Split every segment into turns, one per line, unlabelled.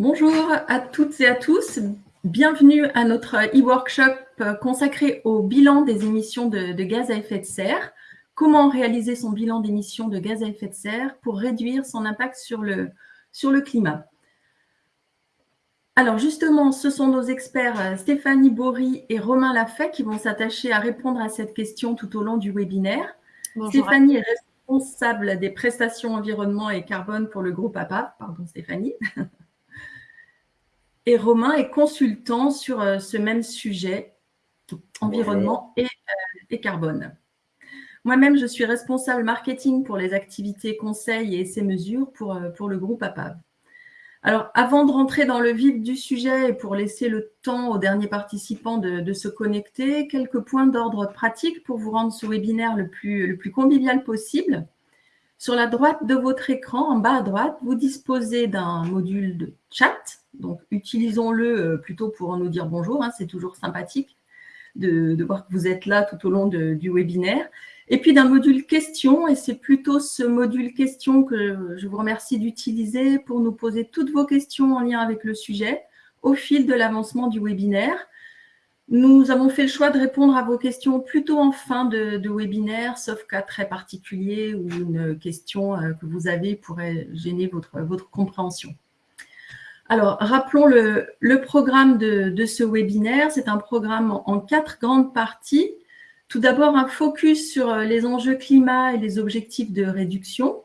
Bonjour à toutes et à tous. Bienvenue à notre e-workshop consacré au bilan des émissions de, gaz à effet de serre. Comment réaliser son bilan d'émissions de gaz à effet de serre pour réduire son impact sur le, sur le climat? Alors justement, ce sont nos experts Stéphanie Bory et Romain Lafay qui vont s'attacher à répondre à cette question tout au long du webinaire. Stéphanie est responsable des prestations environnement et carbone pour le groupe APA. Pardon Stéphanie. Et Romain est consultant sur euh, ce même sujet, environnement euh, et, carbone. Moi-même, je suis responsable marketing pour les activités conseils et ces mesures pour, euh, pour le groupe APAV. Alors, avant de rentrer dans le vif du sujet et pour laisser le temps aux derniers participants de, se connecter, quelques points d'ordre pratique pour vous rendre ce webinaire le plus, le plus convivial possible. Sur la droite de votre écran, en bas à droite, vous disposez d'un module de chat donc, utilisons-le euh, plutôt pour nous dire bonjour. Hein, c'est toujours sympathique de, voir que vous êtes là tout au long du webinaire. Et puis d'un module questions, et c'est plutôt ce module questions que je vous remercie d'utiliser pour nous poser toutes vos questions en lien avec le sujet au fil de l'avancement du webinaire. Nous avons fait le choix de répondre à vos questions plutôt en fin de, de webinaire, sauf cas très particulier où une question euh, que vous avez pourrait gêner votre, votre compréhension. Alors, rappelons le, programme de, ce webinaire. C'est un programme en, quatre grandes parties. Tout d'abord, un focus sur euh, les enjeux climat et les objectifs de réduction.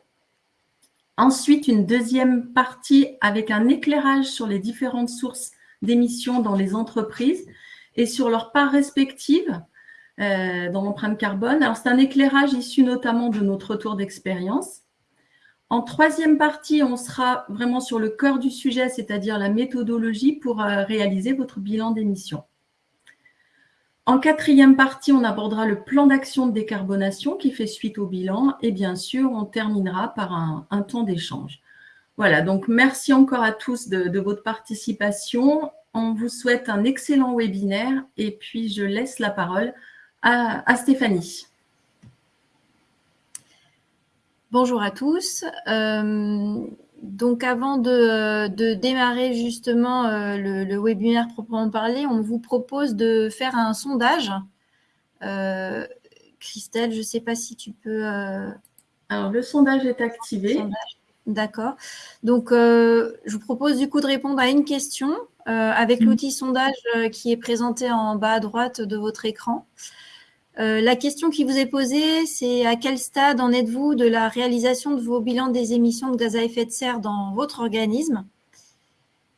Ensuite, une deuxième partie avec un éclairage sur les différentes sources d'émissions dans les entreprises et sur leur part respective euh, dans l'empreinte carbone. Alors, c'est un éclairage issu notamment de notre retour d'expérience. En troisième partie, on sera vraiment sur le cœur du sujet, c'est-à-dire la méthodologie pour euh, réaliser votre bilan d'émissions. En quatrième partie, on abordera le plan d'action de décarbonation qui fait suite au bilan et bien sûr, on terminera par un, temps d'échange. Voilà, donc merci encore à tous de, votre participation. On vous souhaite un excellent webinaire et puis je laisse la parole à Stéphanie.
Bonjour à tous. Euh, donc avant de, démarrer justement euh, le, webinaire proprement parlé, on vous propose de faire un sondage. Euh, Christelle, je ne sais pas si tu peux...
Alors, le sondage est activé.
D'accord. Donc, je vous propose du coup de répondre à une question avec mm. l'outil sondage qui est présenté en bas à droite de votre écran. Euh, la question qui vous est posée, c'est à quel stade en êtes-vous de la réalisation de vos bilans des émissions de gaz à effet de serre dans votre organisme?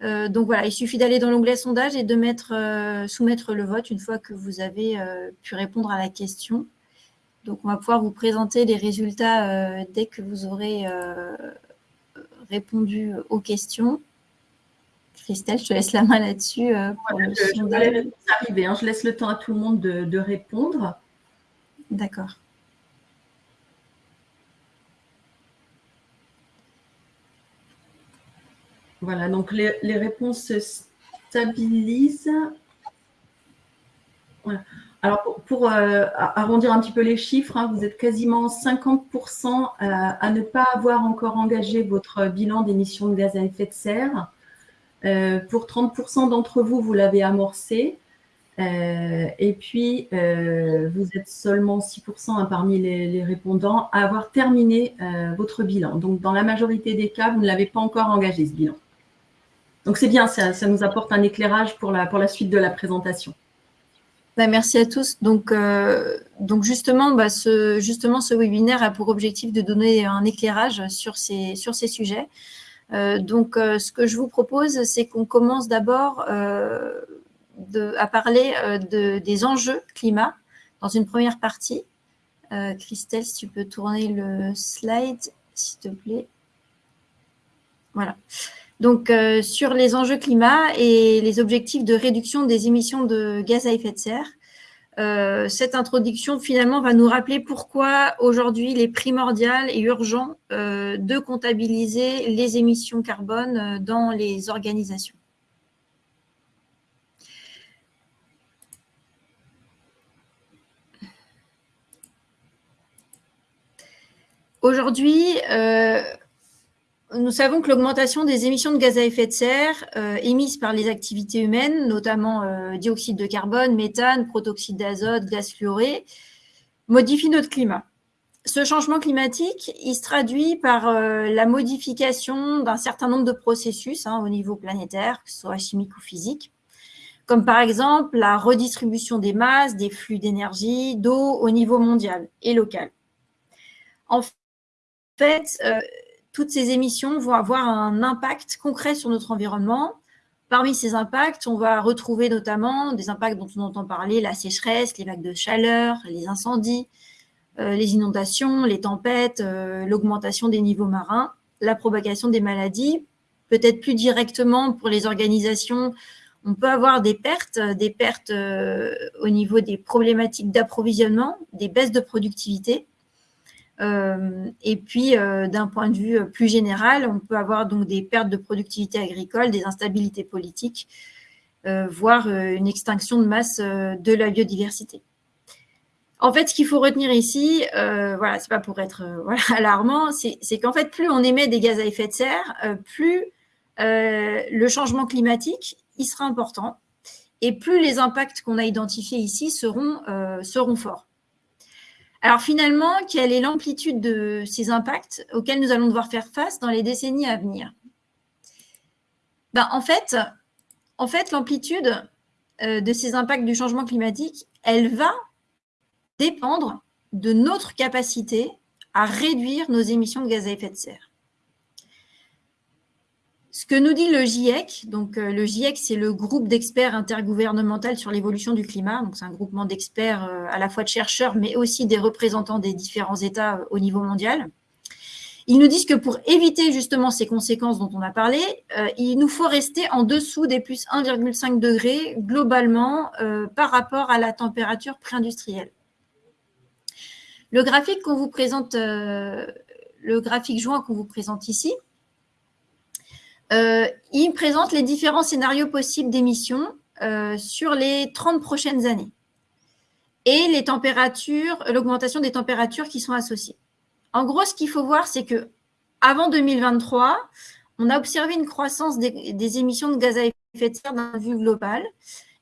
Euh, Donc voilà, il suffit d'aller dans l'onglet sondage et de mettre, euh, soumettre le vote une fois que vous avez pu répondre à la question. Donc on va pouvoir vous présenter les résultats dès que vous aurez répondu aux questions. Christelle, je te laisse la main là-dessus.
je, arriver, hein. je laisse le temps à tout le monde de répondre.
D'accord.
Voilà, donc les, réponses se stabilisent. Alors, pour, euh, arrondir un petit peu les chiffres, hein, vous êtes quasiment 50% à, ne pas avoir encore engagé votre bilan d'émissions de gaz à effet de serre. Euh, pour 30% d'entre vous, vous l'avez amorcé. Euh, et puis, euh, vous êtes seulement 6% hein, parmi les, répondants à avoir terminé votre bilan. Donc, dans la majorité des cas, vous ne l'avez pas encore engagé, ce bilan. Donc, c'est bien, ça, nous apporte un éclairage pour la, pour la suite de la présentation.
Bah, merci à tous. Donc, donc justement, bah, ce, justement, ce webinaire a pour objectif de donner un éclairage sur ces, sur ces sujets. Donc, ce que je vous propose, c'est qu'on commence d'abord à parler euh, de, des enjeux climat dans une première partie. Euh, Christelle, si tu peux tourner le slide, s'il te plaît. Voilà. Donc, euh, sur les enjeux climat et les objectifs de réduction des émissions de gaz à effet de serre. Cette introduction, finalement, va nous rappeler pourquoi aujourd'hui il est primordial et urgent de comptabiliser les émissions carbone dans les organisations. Aujourd'hui, euh, nous savons que l'augmentation des émissions de gaz à effet de serre euh, émises par les activités humaines, notamment euh, dioxyde de carbone, méthane, protoxyde d'azote, gaz fluoré, modifie notre climat. Ce changement climatique, il se traduit par euh, la modification d'un certain nombre de processus hein, au niveau planétaire, que ce soit chimique ou physique, comme par exemple la redistribution des masses, des flux d'énergie, d'eau au niveau mondial et local. En fait, toutes ces émissions vont avoir un impact concret sur notre environnement. Parmi ces impacts, on va retrouver notamment des impacts dont on entend parler, la sécheresse, les vagues de chaleur, les incendies, euh, les inondations, les tempêtes, euh, l'augmentation des niveaux marins, la propagation des maladies. Peut-être plus directement pour les organisations, on peut avoir des pertes, des pertes euh, au niveau des problématiques d'approvisionnement, des baisses de productivité. Euh, et puis, euh, d'un point de vue plus général, on peut avoir donc des pertes de productivité agricole, des instabilités politiques, euh, voire une extinction de masse de la biodiversité. En fait, ce qu'il faut retenir ici, voilà, c'est pas pour être alarmant, c'est qu'en fait, plus on émet des gaz à effet de serre, plus le changement climatique, il sera important, et plus les impacts qu'on a identifiés ici seront, seront forts. Alors finalement, quelle est l'amplitude de ces impacts auxquels nous allons devoir faire face dans les décennies à venir? Ben, En fait, en fait l'amplitude euh, de ces impacts du changement climatique, elle va dépendre de notre capacité à réduire nos émissions de gaz à effet de serre. Ce que nous dit le GIEC, donc euh, le GIEC, c'est le groupe d'experts intergouvernemental sur l'évolution du climat. Donc c'est un groupement d'experts euh, à la fois de chercheurs, mais aussi des représentants des différents États euh, au niveau mondial. Ils nous disent que pour éviter justement ces conséquences dont on a parlé, il nous faut rester en dessous des plus 1,5 degrés globalement par rapport à la température pré-industrielle. Le graphique qu'on vous présente, le graphique joint qu'on vous présente ici, il présente les différents scénarios possibles d'émissions euh, sur les 30 prochaines années et les températures, l'augmentation des températures qui sont associées. En gros, ce qu'il faut voir, c'est que avant 2023, on a observé une croissance des, émissions de gaz à effet de serre d'un vue global.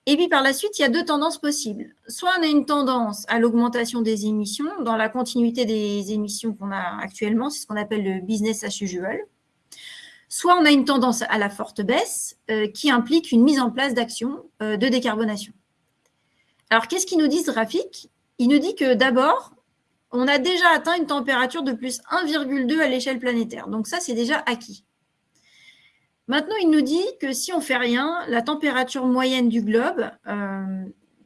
Et puis par la suite, il y a deux tendances possibles. Soit on a une tendance à l'augmentation des émissions dans la continuité des émissions qu'on a actuellement, c'est ce qu'on appelle le business as usual soit on a une tendance à la forte baisse euh, qui implique une mise en place d'actions euh, de décarbonation. Alors, qu'est-ce qu'il nous dit ce graphique Il nous dit que d'abord, on a déjà atteint une température de plus 1,2 à l'échelle planétaire. Donc ça, c'est déjà acquis. Maintenant, il nous dit que si on ne fait rien, la température moyenne du globe euh,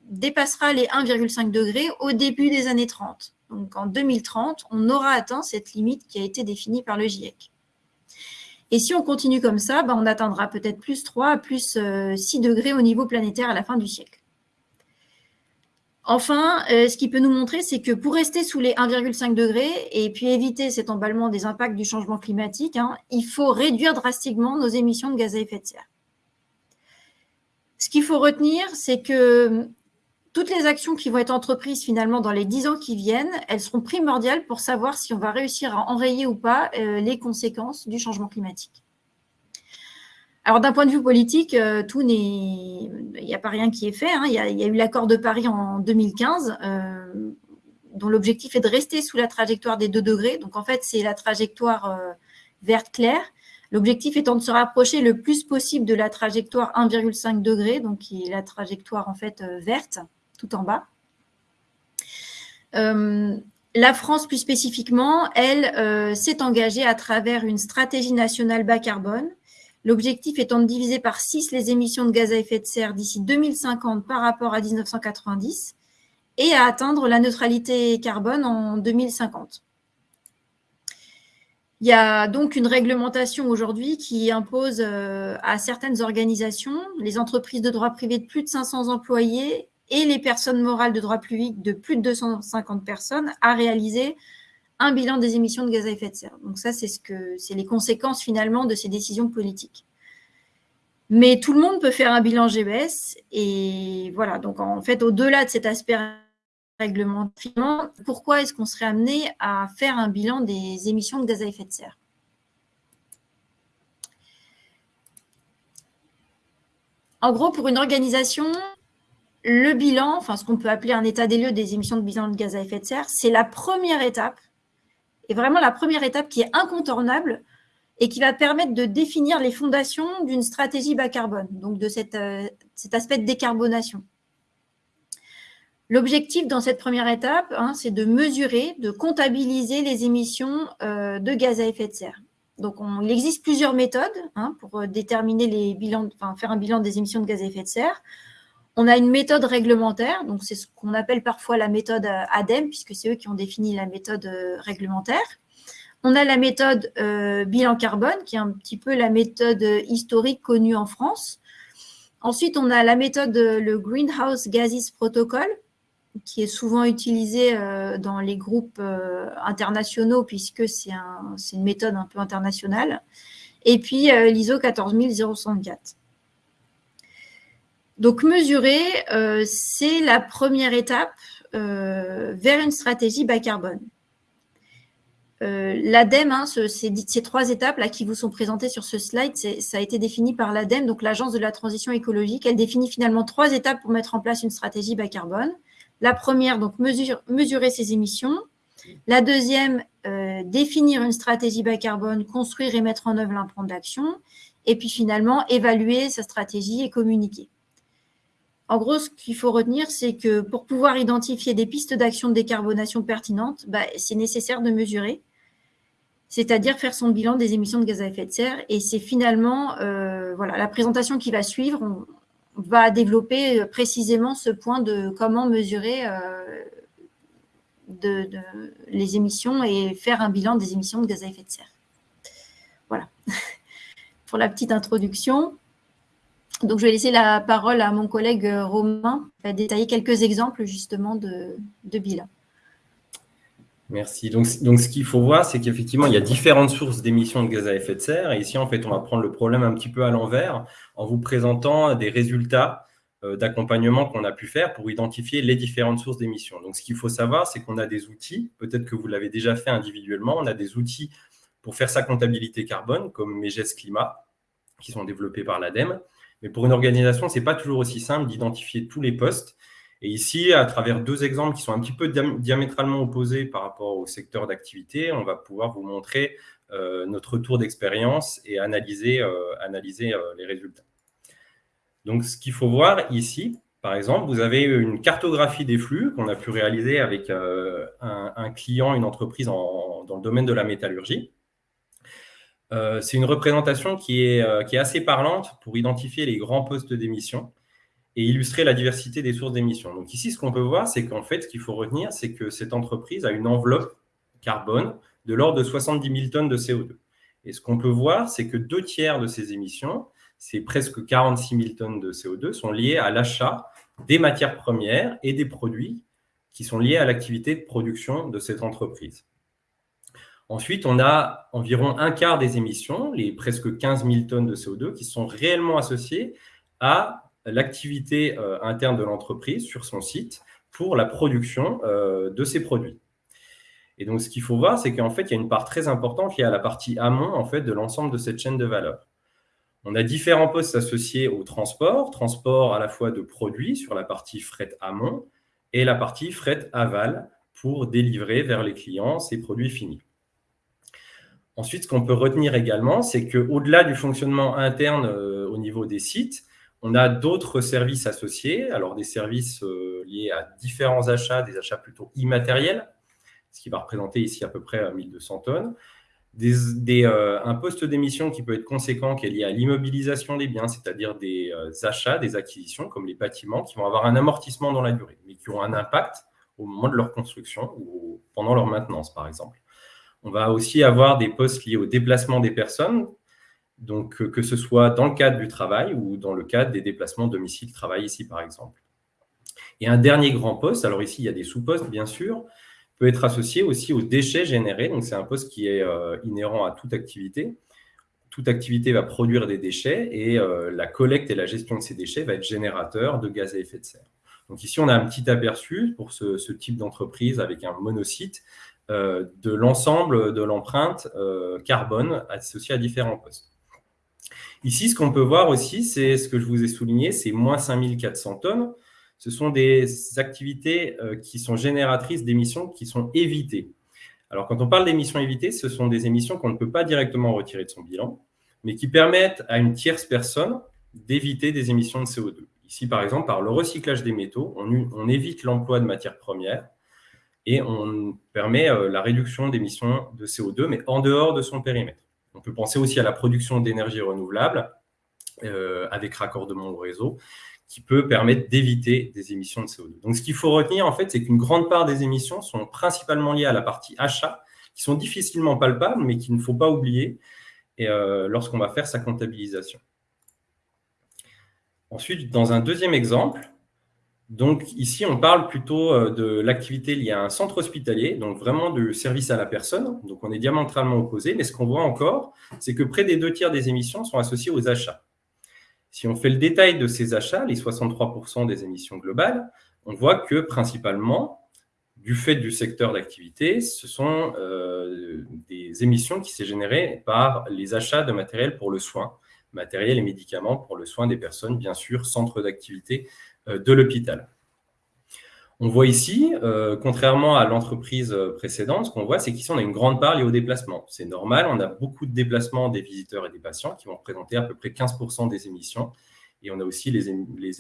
dépassera les 1,5 degrés au début des années 30. Donc en 2030, on aura atteint cette limite qui a été définie par le GIEC. Et si on continue comme ça, ben, on atteindra peut-être plus 3, plus 6 euh, degrés au niveau planétaire à la fin du siècle. Enfin, euh, ce qui peut nous montrer, c'est que pour rester sous les 1,5 degrés et puis éviter cet emballement des impacts du changement climatique, hein, il faut réduire drastiquement nos émissions de gaz à effet de serre. Ce qu'il faut retenir, c'est que toutes les actions qui vont être entreprises finalement dans les dix ans qui viennent, elles seront primordiales pour savoir si on va réussir à enrayer ou pas euh, les conséquences du changement climatique. Alors d'un point de vue politique, euh, tout n'est, il n'y a pas rien qui est fait. Hein. Il, y a, eu l'accord de Paris en 2015, euh, dont l'objectif est de rester sous la trajectoire des 2 degrés. Donc en fait, c'est la trajectoire verte claire. L'objectif étant de se rapprocher le plus possible de la trajectoire 1,5 degré, donc qui est la trajectoire en fait verte tout en bas. Euh, la France, plus spécifiquement, elle euh, s'est engagée à travers une stratégie nationale bas carbone. L'objectif étant de diviser par 6 les émissions de gaz à effet de serre d'ici 2050 par rapport à 1990 et à atteindre la neutralité carbone en 2050. Il y a donc une réglementation aujourd'hui qui impose euh, à certaines organisations, les entreprises de droit privé de plus de 500 employés et les personnes morales de droit public de plus de 250 personnes à réaliser un bilan des émissions de gaz à effet de serre. Donc ça, c'est ce les conséquences finalement de ces décisions politiques. Mais tout le monde peut faire un bilan GBS et voilà. Donc en fait, au-delà de cet aspect réglementaire, pourquoi est-ce qu'on serait amené à faire un bilan des émissions de gaz à effet de serre? En gros, pour une organisation, le bilan, enfin ce qu'on peut appeler un état des lieux des émissions de bilan de gaz à effet de serre, c'est la première étape, et vraiment la première étape qui est incontournable et qui va permettre de définir les fondations d'une stratégie bas carbone, donc de euh, cet aspect de décarbonation. L'objectif dans cette première étape, hein, c'est de mesurer, de comptabiliser les émissions euh, de gaz à effet de serre. Donc, il existe plusieurs méthodes hein, pour euh, déterminer les bilans, faire un bilan des émissions de gaz à effet de serre. On a une méthode réglementaire, donc c'est ce qu'on appelle parfois la méthode ADEME, puisque c'est eux qui ont défini la méthode réglementaire. On a la méthode euh, bilan carbone, qui est un petit peu la méthode historique connue en France. Ensuite, on a la méthode, euh, le Greenhouse Gases Protocol, qui est souvent utilisé euh, dans les groupes internationaux, puisque c'est une méthode un peu internationale. Et puis, l'ISO 14064. Donc, mesurer, c'est la première étape vers une stratégie bas carbone. Euh, L'ADEME, hein, ces, trois étapes là qui vous sont présentées sur ce slide, ça a été défini par l'ADEME, donc l'Agence de la transition écologique. Elle définit finalement trois étapes pour mettre en place une stratégie bas carbone. La première, donc mesurer ses émissions. La deuxième, euh, définir une stratégie bas carbone, construire et mettre en œuvre un plan d'action. Et puis finalement, évaluer sa stratégie et communiquer. En gros, ce qu'il faut retenir, c'est que pour pouvoir identifier des pistes d'action de décarbonation pertinentes, bah, c'est nécessaire de mesurer c'est-à-dire faire son bilan des émissions de gaz à effet de serre. Et c'est finalement, euh, voilà, la présentation qui va suivre, on, va développer euh, précisément ce point de comment mesurer euh, les émissions et faire un bilan des émissions de gaz à effet de serre. Voilà, pour la petite introduction. Donc, je vais laisser la parole à mon collègue Romain qui va détailler quelques exemples justement de bilan.
Merci. Donc, donc ce qu'il faut voir, c'est qu'effectivement, il y a différentes sources d'émissions de gaz à effet de serre. Et ici, en fait, on va prendre le problème un petit peu à l'envers en vous présentant des résultats euh, d'accompagnement qu'on a pu faire pour identifier les différentes sources d'émissions. Donc, ce qu'il faut savoir, c'est qu'on a des outils, peut-être que vous l'avez déjà fait individuellement, on a des outils pour faire sa comptabilité carbone, comme MEGES Climat, qui sont développés par l'ADEME. Mais pour une organisation, ce n'est pas toujours aussi simple d'identifier tous les postes et ici, à travers deux exemples qui sont un petit peu diamétralement opposés par rapport au secteur d'activité, on va pouvoir vous montrer euh, notre retour d'expérience et analyser, euh, euh, les résultats. Donc, ce qu'il faut voir ici, par exemple, vous avez une cartographie des flux qu'on a pu réaliser avec un, client, une entreprise dans le domaine de la métallurgie. C'est une représentation qui est, qui est assez parlante pour identifier les grands postes d'émission et illustrer la diversité des sources d'émissions. Donc ici, ce qu'on peut voir, c'est qu'en fait, ce qu'il faut retenir, c'est que cette entreprise a une enveloppe carbone de l'ordre de 70 000 tonnes de CO2. Et ce qu'on peut voir, c'est que deux tiers de ces émissions, c'est presque 46 000 tonnes de CO2, sont liées à l'achat des matières premières et des produits qui sont liés à l'activité de production de cette entreprise. Ensuite, on a environ un quart des émissions, les presque 15 000 tonnes de CO2, qui sont réellement associées à l'activité euh, interne de l'entreprise sur son site pour la production euh, de ses produits. Et donc, ce qu'il faut voir, c'est qu'en fait, il y a une part très importante est à la partie amont en fait, de l'ensemble de cette chaîne de valeur. On a différents postes associés au transport, transport à la fois de produits sur la partie fret amont et la partie fret aval pour délivrer vers les clients ces produits finis. Ensuite, ce qu'on peut retenir également, c'est qu'au-delà du fonctionnement interne euh, au niveau des sites, on a d'autres services associés, alors des services euh, liés à différents achats, des achats plutôt immatériels, ce qui va représenter ici à peu près 1200 tonnes. Euh, un poste d'émission qui peut être conséquent, qui est lié à l'immobilisation des biens, c'est-à-dire des achats, des acquisitions, comme les bâtiments, qui vont avoir un amortissement dans la durée, mais qui ont un impact au moment de leur construction ou pendant leur maintenance, par exemple. On va aussi avoir des postes liés au déplacement des personnes, donc euh, que ce soit dans le cadre du travail ou dans le cadre des déplacements domicile-travail ici, par exemple. Et un dernier grand poste, alors ici, il y a des sous-postes, bien sûr, peut être associé aussi aux déchets générés. Donc, c'est un poste qui est euh, inhérent à toute activité. Toute activité va produire des déchets et euh, la collecte et la gestion de ces déchets va être générateur de gaz à effet de serre. Donc, ici, on a un petit aperçu pour ce, ce type d'entreprise avec un monocyte de l'ensemble de l'empreinte carbone associée à différents postes. Ici, ce qu'on peut voir aussi, c'est ce que je vous ai souligné, c'est moins 5400 tonnes. Ce sont des activités euh, qui sont génératrices d'émissions qui sont évitées. Alors, quand on parle d'émissions évitées, ce sont des émissions qu'on ne peut pas directement retirer de son bilan, mais qui permettent à une tierce personne d'éviter des émissions de CO2. Ici, par exemple, par le recyclage des métaux, on, évite l'emploi de matières premières et on permet euh, la réduction d'émissions de CO2, mais en dehors de son périmètre. On peut penser aussi à la production d'énergie renouvelable euh, avec raccordement au réseau, qui peut permettre d'éviter des émissions de CO2. Donc, ce qu'il faut retenir, en fait, c'est qu'une grande part des émissions sont principalement liées à la partie achat, qui sont difficilement palpables, mais qu'il ne faut pas oublier euh, lorsqu'on va faire sa comptabilisation. Ensuite, dans un deuxième exemple, donc ici, on parle plutôt euh, de l'activité liée à un centre hospitalier, donc vraiment du service à la personne. Donc, on est diamétralement opposés, mais ce qu'on voit encore, c'est que près des deux tiers des émissions sont associées aux achats. Si on fait le détail de ces achats, les 63% des émissions globales, on voit que principalement, du fait du secteur d'activité, ce sont euh, des émissions qui s'est générées par les achats de matériel pour le soin, matériel et médicaments pour le soin des personnes, bien sûr, centre d'activité de l'hôpital. On voit ici, euh, contrairement à l'entreprise précédente, ce qu'on voit, c'est qu'ici, on a une grande part liée au déplacement. C'est normal, on a beaucoup de déplacements des visiteurs et des patients qui vont représenter à peu près 15% des émissions. Et on a aussi les,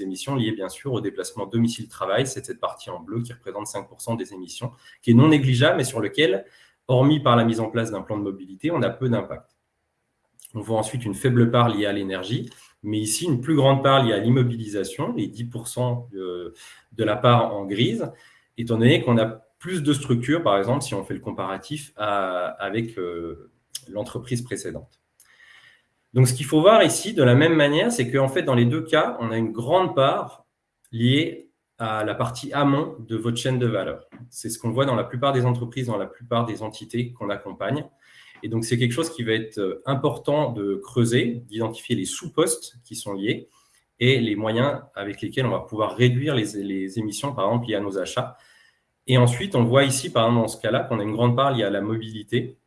émissions liées, bien sûr, au déplacement domicile-travail. C'est cette partie en bleu qui représente 5% des émissions, qui est non négligeable, mais sur lequel, hormis par la mise en place d'un plan de mobilité, on a peu d'impact. On voit ensuite une faible part liée à l'énergie, mais ici, une plus grande part liée à l'immobilisation, les 10% de, la part en grise, étant donné qu'on a plus de structures, par exemple, si on fait le comparatif avec euh, l'entreprise précédente. Donc, ce qu'il faut voir ici, de la même manière, c'est qu'en fait, dans les deux cas, on a une grande part liée à la partie amont de votre chaîne de valeur. C'est ce qu'on voit dans la plupart des entreprises, dans la plupart des entités qu'on accompagne. Et donc, c'est quelque chose qui va être euh, important de creuser, d'identifier les sous-postes qui sont liés et les moyens avec lesquels on va pouvoir réduire les, émissions, par exemple, liées à nos achats. Et ensuite, on voit ici, par exemple, dans ce cas-là, qu'on a une grande part liée à la mobilité.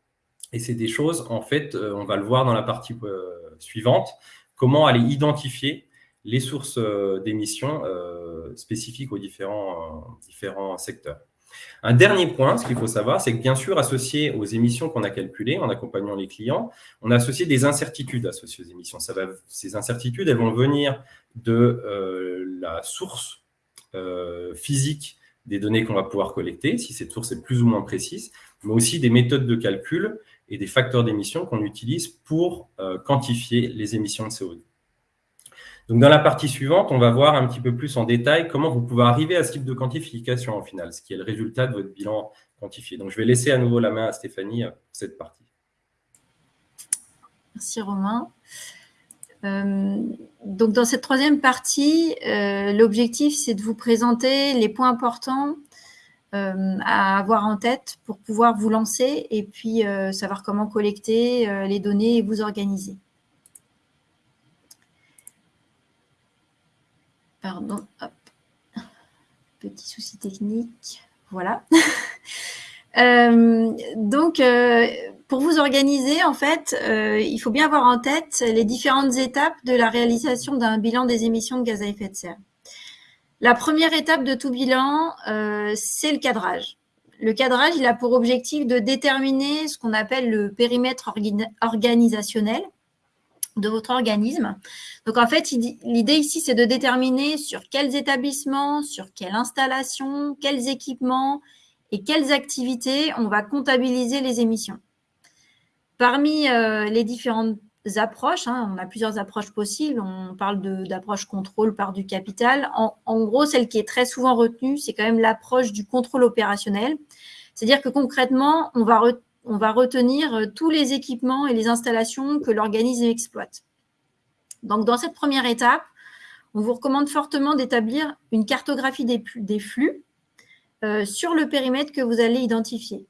Et c'est des choses, en fait, euh, on va le voir dans la partie euh, suivante, comment aller identifier les sources d'émissions spécifiques aux différents, différents secteurs. Un dernier point, ce qu'il faut savoir, c'est que bien sûr, associé aux émissions qu'on a calculées en accompagnant les clients, on a associé des incertitudes associées aux émissions. ces incertitudes, elles vont venir de euh, la source euh, physique des données qu'on va pouvoir collecter, si cette source est plus ou moins précise, mais aussi des méthodes de calcul et des facteurs d'émission qu'on utilise pour euh, quantifier les émissions de CO2. Donc, dans la partie suivante, on va voir un petit peu plus en détail comment vous pouvez arriver à ce type de quantification au final, ce qui est le résultat de votre bilan quantifié. Donc, je vais laisser à nouveau la main à Stéphanie pour cette partie.
Merci Romain. Euh, donc, dans cette troisième partie, euh, l'objectif, c'est de vous présenter les points importants euh, à avoir en tête pour pouvoir vous lancer et puis savoir comment collecter les données et vous organiser. Pardon, Petit souci technique. Voilà. Euh, donc, euh, pour vous organiser, en fait, euh, il faut bien avoir en tête les différentes étapes de la réalisation d'un bilan des émissions de gaz à effet de serre. La première étape de tout bilan, c'est le cadrage. Le cadrage, il a pour objectif de déterminer ce qu'on appelle le périmètre organisationnel, de votre organisme. Donc, en fait, l'idée ici, c'est de déterminer sur quels établissements, sur quelles installations, quels équipements et quelles activités on va comptabiliser les émissions. Parmi euh, les différentes approches, hein, on a plusieurs approches possibles. On parle d'approche contrôle par du capital. En, en, gros, celle qui est très souvent retenue, c'est quand même l'approche du contrôle opérationnel. C'est-à-dire que concrètement, on va on va retenir euh, tous les équipements et les installations que l'organisme exploite. Donc, dans cette première étape, on vous recommande fortement d'établir une cartographie des, flux euh, sur le périmètre que vous allez identifier.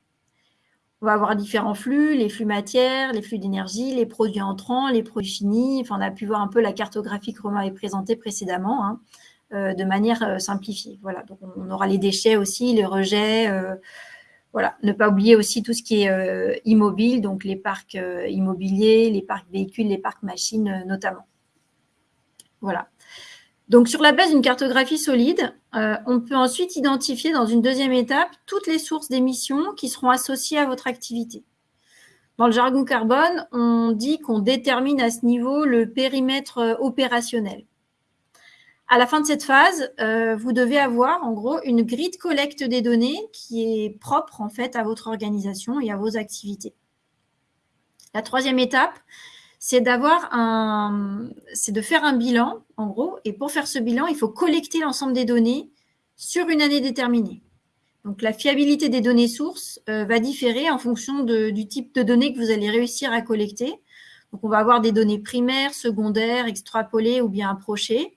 On va avoir différents flux, les flux matières, les flux d'énergie, les produits entrants, les produits finis. On a pu voir un peu la cartographie que Romain avait présentée précédemment, hein, euh, de manière simplifiée. Voilà, on aura les déchets aussi, les rejets, Voilà, ne pas oublier aussi tout ce qui est immobile, donc les parcs immobiliers, les parcs véhicules, les parcs machines notamment. Voilà. Donc, sur la base d'une cartographie solide, on peut ensuite identifier dans une deuxième étape toutes les sources d'émissions qui seront associées à votre activité. Dans le jargon carbone, on dit qu'on détermine à ce niveau le périmètre euh, opérationnel. À la fin de cette phase, euh, vous devez avoir en gros une grille de collecte des données qui est propre en fait à votre organisation et à vos activités. La troisième étape, c'est d'avoir un, c'est de faire un bilan en gros. Et pour faire ce bilan, il faut collecter l'ensemble des données sur une année déterminée. Donc, la fiabilité des données sources euh, va différer en fonction du type de données que vous allez réussir à collecter. Donc, on va avoir des données primaires, secondaires, extrapolées ou bien approchées.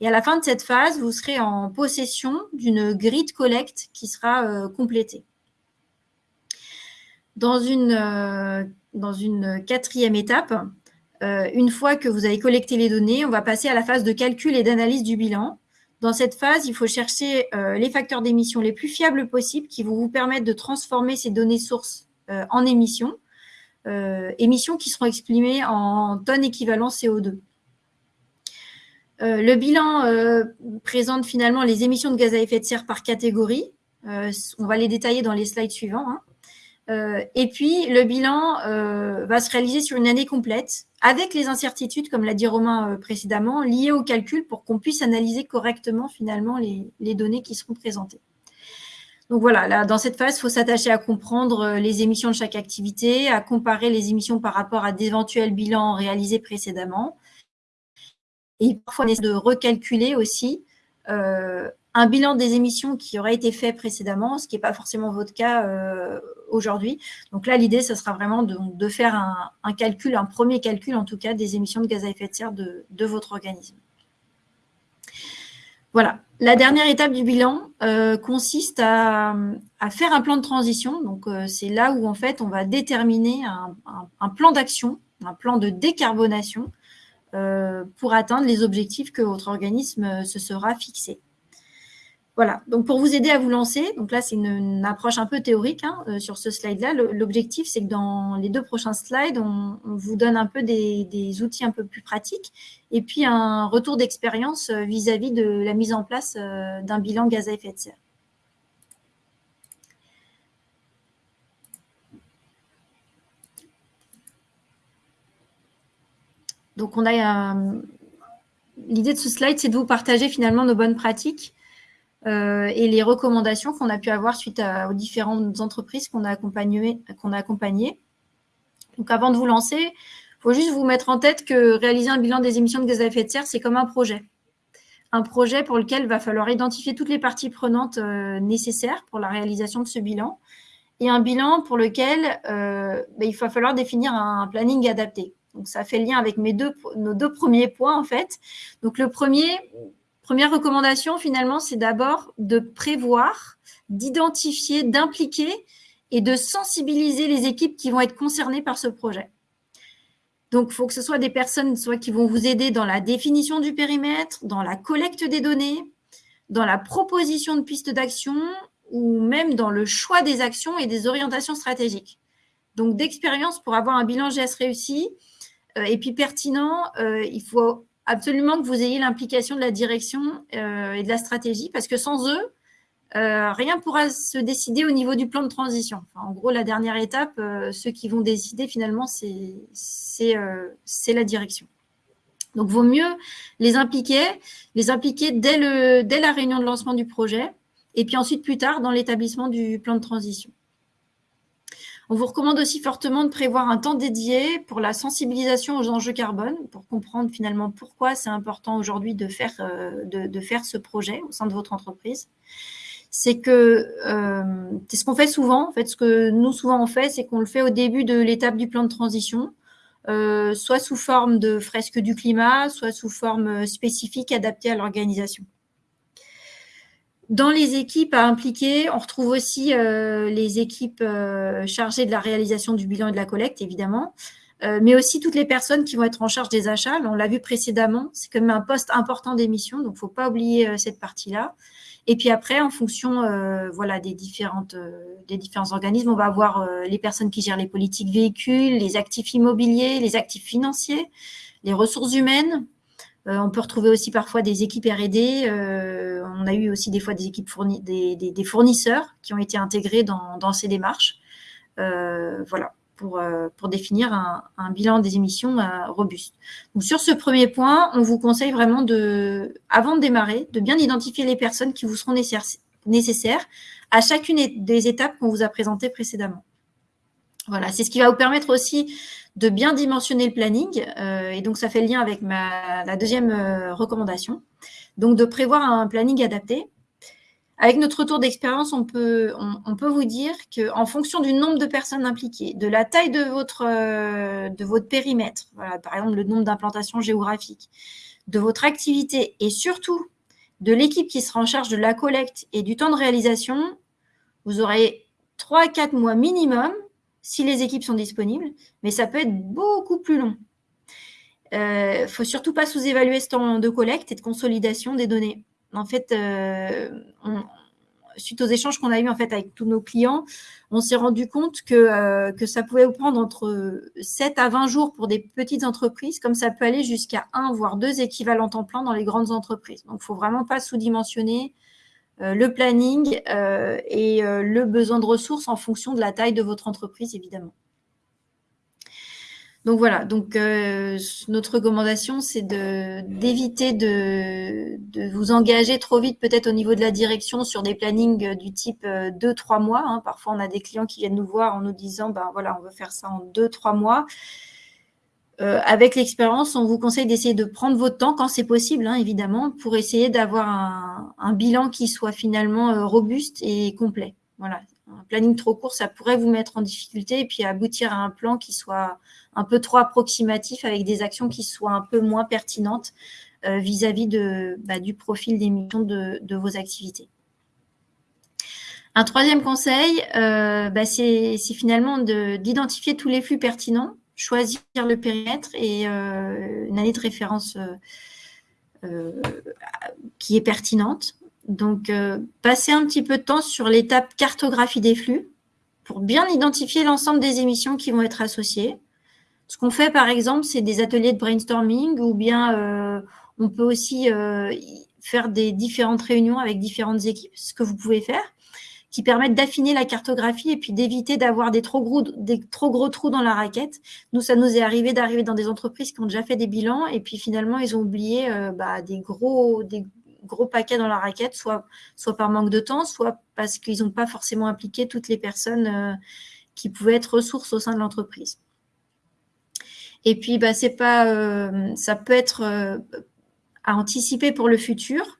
Et à la fin de cette phase, vous serez en possession d'une grille de collecte qui sera euh, complétée. Dans une, euh, dans une quatrième étape, une fois que vous avez collecté les données, on va passer à la phase de calcul et d'analyse du bilan. Dans cette phase, il faut chercher euh, les facteurs d'émission les plus fiables possibles qui vont vous permettre de transformer ces données sources euh, en émissions, euh, émissions qui seront exprimées en tonnes équivalent CO2. Le bilan présente finalement les émissions de gaz à effet de serre par catégorie. on va les détailler dans les slides suivants. Hein. Euh, et puis, le bilan euh, va se réaliser sur une année complète, avec les incertitudes, comme l'a dit Romain euh, précédemment, liées au calcul pour qu'on puisse analyser correctement finalement les, données qui seront présentées. Donc voilà, là, dans cette phase, il faut s'attacher à comprendre les émissions de chaque activité, à comparer les émissions par rapport à d'éventuels bilans réalisés précédemment. Et parfois, de recalculer aussi un bilan des émissions qui aurait été fait précédemment, ce qui n'est pas forcément votre cas euh, aujourd'hui. Donc là, l'idée, ce sera vraiment de, faire un, calcul, un premier calcul en tout cas, des émissions de gaz à effet de serre de, votre organisme. Voilà. La dernière étape du bilan euh, consiste à, faire un plan de transition. Donc, euh, c'est là où, en fait, on va déterminer un plan d'action, un plan de décarbonation pour atteindre les objectifs que votre organisme se sera fixé. Voilà, donc pour vous aider à vous lancer, donc là c'est une, approche un peu théorique hein, euh, sur ce slide-là. L'objectif c'est que dans les deux prochains slides, on, vous donne un peu des, outils un peu plus pratiques et puis un retour d'expérience euh, vis-à-vis de la mise en place euh, d'un bilan gaz à effet de serre. Donc on a l'idée de ce slide, c'est de vous partager finalement nos bonnes pratiques euh, et les recommandations qu'on a pu avoir suite aux différentes entreprises qu'on a, accompagnées. Donc, avant de vous lancer, il faut juste vous mettre en tête que réaliser un bilan des émissions de gaz à effet de serre, c'est comme un projet. Un projet pour lequel il va falloir identifier toutes les parties prenantes euh, nécessaires pour la réalisation de ce bilan et un bilan pour lequel euh, ben, il va falloir définir un planning adapté. Donc, ça fait lien avec mes deux, nos deux premiers points, en fait. Donc, le premier, Première recommandation, finalement, c'est d'abord de prévoir, d'identifier, d'impliquer et de sensibiliser les équipes qui vont être concernées par ce projet. Donc, il faut que ce soit des personnes soit qui vont vous aider dans la définition du périmètre, dans la collecte des données, dans la proposition de pistes d'action ou même dans le choix des actions et des orientations stratégiques. Donc, d'expérience pour avoir un bilan GS réussi et puis pertinent, euh, il faut absolument que vous ayez l'implication de la direction euh, et de la stratégie, parce que sans eux, euh, rien ne pourra se décider au niveau du plan de transition. en gros, la dernière étape, euh, ceux qui vont décider finalement, c'est la direction. Donc, vaut mieux les impliquer, les impliquer dès la réunion de lancement du projet, et puis ensuite plus tard dans l'établissement du plan de transition. On vous recommande aussi fortement de prévoir un temps dédié pour la sensibilisation aux enjeux carbone, pour comprendre finalement pourquoi c'est important aujourd'hui de faire, euh, de, faire ce projet au sein de votre entreprise. C'est que euh, c'est ce qu'on fait souvent. En fait, ce que nous souvent on fait, c'est qu'on le fait au début de l'étape du plan de transition, euh, soit sous forme de fresque du climat, soit sous forme spécifique adaptée à l'organisation. Dans les équipes à impliquer, on retrouve aussi euh, les équipes euh, chargées de la réalisation du bilan et de la collecte, évidemment, euh, mais aussi toutes les personnes qui vont être en charge des achats. On l'a vu précédemment, c'est quand même un poste important d'émission, donc il ne faut pas oublier cette partie-là. Et puis après, en fonction voilà, des, des différents organismes, on va avoir les personnes qui gèrent les politiques véhicules, les actifs immobiliers, les actifs financiers, les ressources humaines. On peut retrouver aussi parfois des équipes R&D. on a eu aussi des fois des équipes des, fournisseurs qui ont été intégrés dans, ces démarches. voilà pour, euh, définir un, bilan des émissions euh, robuste. Donc, sur ce premier point, on vous conseille vraiment, de, avant de démarrer, de bien identifier les personnes qui vous seront nécessaires à chacune des étapes qu'on vous a présentées précédemment. Voilà, c'est ce qui va vous permettre aussi de bien dimensionner le planning. Euh, et donc, ça fait lien avec ma, la deuxième recommandation. Donc, de prévoir un planning adapté avec notre retour d'expérience, on peut, vous dire qu'en fonction du nombre de personnes impliquées, de la taille de votre, euh, périmètre, par exemple le nombre d'implantations géographiques, de votre activité et surtout de l'équipe qui sera en charge de la collecte et du temps de réalisation, vous aurez 3 à 4 mois minimum si les équipes sont disponibles, mais ça peut être beaucoup plus long. Il euh, ne faut surtout pas sous-évaluer ce temps de collecte et de consolidation des données en fait, euh, suite aux échanges qu'on a eus en fait, avec tous nos clients, on s'est rendu compte que, euh, que ça pouvait prendre entre 7 à 20 jours pour des petites entreprises, comme ça peut aller jusqu'à 1 voire 2 équivalents temps plein dans les grandes entreprises. Donc, il ne faut vraiment pas sous-dimensionner le planning et le besoin de ressources en fonction de la taille de votre entreprise, évidemment. Donc voilà, euh, notre recommandation, c'est d'éviter de, vous engager trop vite peut-être au niveau de la direction sur des plannings euh, du type 2-3 euh, mois. Hein. Parfois, on a des clients qui viennent nous voir en nous disant, ben voilà, on veut faire ça en 2-3 mois. Avec l'expérience, on vous conseille d'essayer de prendre votre temps quand c'est possible, hein, évidemment, pour essayer d'avoir un, un, bilan qui soit finalement robuste et complet. Voilà, un planning trop court, ça pourrait vous mettre en difficulté et puis aboutir à un plan qui soit un peu trop approximatif avec des actions qui soient un peu moins pertinentes euh, vis-à-vis bah, du profil d'émission de, de vos activités. Un troisième conseil, euh, bah, c'est finalement d'identifier tous les flux pertinents, choisir le périmètre et euh, une année de référence qui est pertinente. Donc, passer un petit peu de temps sur l'étape cartographie des flux pour bien identifier l'ensemble des émissions qui vont être associées. Ce qu'on fait, par exemple, c'est des ateliers de brainstorming ou bien euh, on peut aussi euh, faire des différentes réunions avec différentes équipes, ce que vous pouvez faire, qui permettent d'affiner la cartographie et puis d'éviter d'avoir des trop gros, des trop gros trous dans la raquette. Nous, ça nous est arrivé d'arriver dans des entreprises qui ont déjà fait des bilans et puis finalement, ils ont oublié euh, bah, des gros, des gros paquets dans la raquette, soit, soit par manque de temps, soit parce qu'ils n'ont pas forcément impliqué toutes les personnes qui pouvaient être ressources au sein de l'entreprise. Et puis, bah, pas, euh, ça peut être euh, à anticiper pour le futur.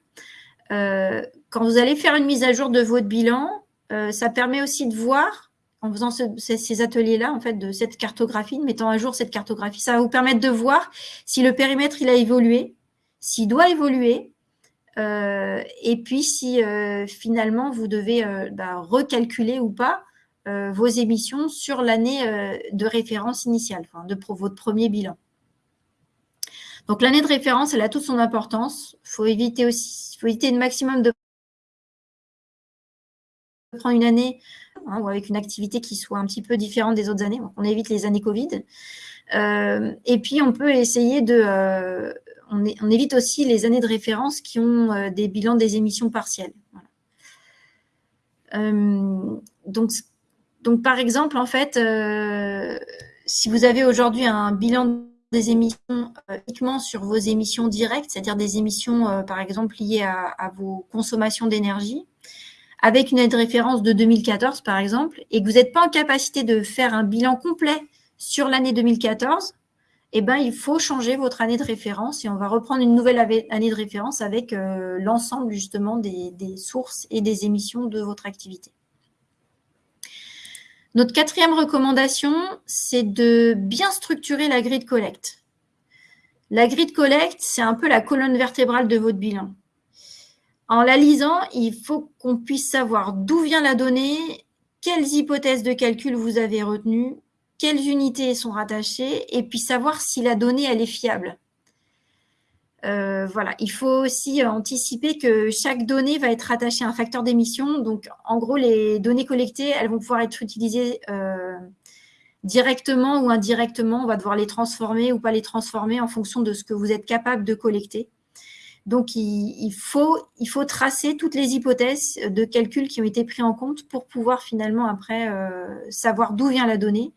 Euh, quand vous allez faire une mise à jour de votre bilan, ça permet aussi de voir, en faisant ces, ateliers-là, en fait, de cette cartographie, de mettant à jour cette cartographie, ça va vous permettre de voir si le périmètre il a évolué, s'il doit évoluer, et puis si finalement vous devez bah, recalculer ou pas euh, vos émissions sur l'année euh, de référence initiale, de votre premier bilan. Donc l'année de référence, elle a toute son importance. Il faut éviter aussi, faut éviter le maximum de prendre une année hein, ou avec une activité qui soit un petit peu différente des autres années. On évite les années Covid. Euh, et puis on peut essayer de, on, évite aussi les années de référence qui ont des bilans des émissions partielles. donc donc, par exemple, en fait, euh, si vous avez aujourd'hui un bilan des émissions euh, uniquement sur vos émissions directes, c'est-à-dire des émissions, euh, par exemple, liées à, vos consommations d'énergie, avec une aide de référence de 2014, par exemple, et que vous n'êtes pas en capacité de faire un bilan complet sur l'année 2014, eh ben, il faut changer votre année de référence et on va reprendre une nouvelle année de référence avec l'ensemble justement des, sources et des émissions de votre activité. Notre quatrième recommandation, c'est de bien structurer la grille de collecte. La grille de collecte, c'est un peu la colonne vertébrale de votre bilan. En la lisant, il faut qu'on puisse savoir d'où vient la donnée, quelles hypothèses de calcul vous avez retenues, quelles unités sont rattachées et puis savoir si la donnée est fiable. Euh, voilà, il faut aussi anticiper que chaque donnée va être rattachée à un facteur d'émission. Donc, en gros, les données collectées, elles vont pouvoir être utilisées euh, directement ou indirectement. On va devoir les transformer ou pas les transformer en fonction de ce que vous êtes capable de collecter. Donc, il, faut, tracer toutes les hypothèses de calcul qui ont été pris en compte pour pouvoir finalement après euh, savoir d'où vient la donnée.